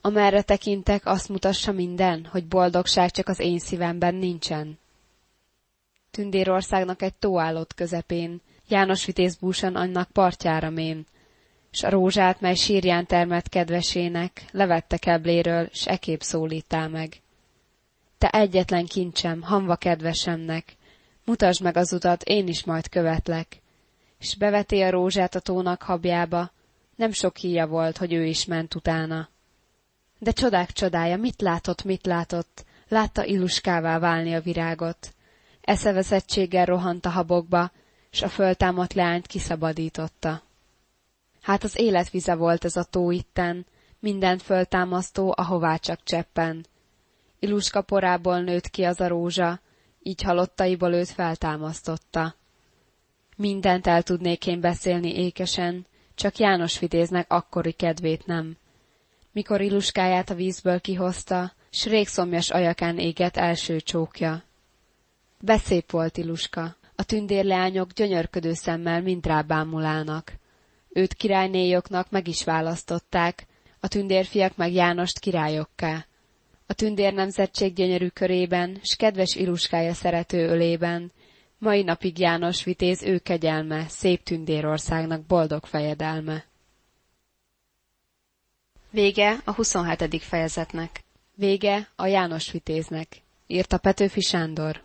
Amerre tekintek, azt mutassa minden, hogy boldogság csak az én szívemben nincsen. Tündérországnak egy tó állott közepén, János vitéz búsan annak partjára mén, s a rózsát, mely sírján termett kedvesének, levette kebléről, s ekép szólítál meg. Te egyetlen kincsem, hamva kedvesemnek, mutasd meg az utat, én is majd követlek. És beveti a rózsát a tónak habjába, nem sok híja volt, hogy ő is ment utána. De csodák csodája, mit látott, mit látott, látta illuskává válni a virágot. Eszeveszettséggel rohant a habokba, s a föltámadt leányt kiszabadította. Hát az életvize volt ez a tó itten, mindent föltámasztó, ahová csak cseppen. Iluska porából nőtt ki az a rózsa, így halottaiból őt feltámasztotta. Mindent el tudnék én beszélni ékesen, csak János vidéznek akkori kedvét nem. Mikor iluskáját a vízből kihozta, s régszomjas ajakán égett első csókja. Beszép volt Iluska, a tündérleányok gyönyörködő szemmel mind rábámulálnak. Őt királynéjoknak meg is választották, a tündérfiak meg Jánost királyokká. A tündér nemzetség gyönyörű körében, s kedves iluskája szerető ölében, mai napig János vitéz ő kegyelme, szép tündérországnak boldog fejedelme. Vége a 27. fejezetnek. Vége a János vitéznek, írta Petőfi Sándor.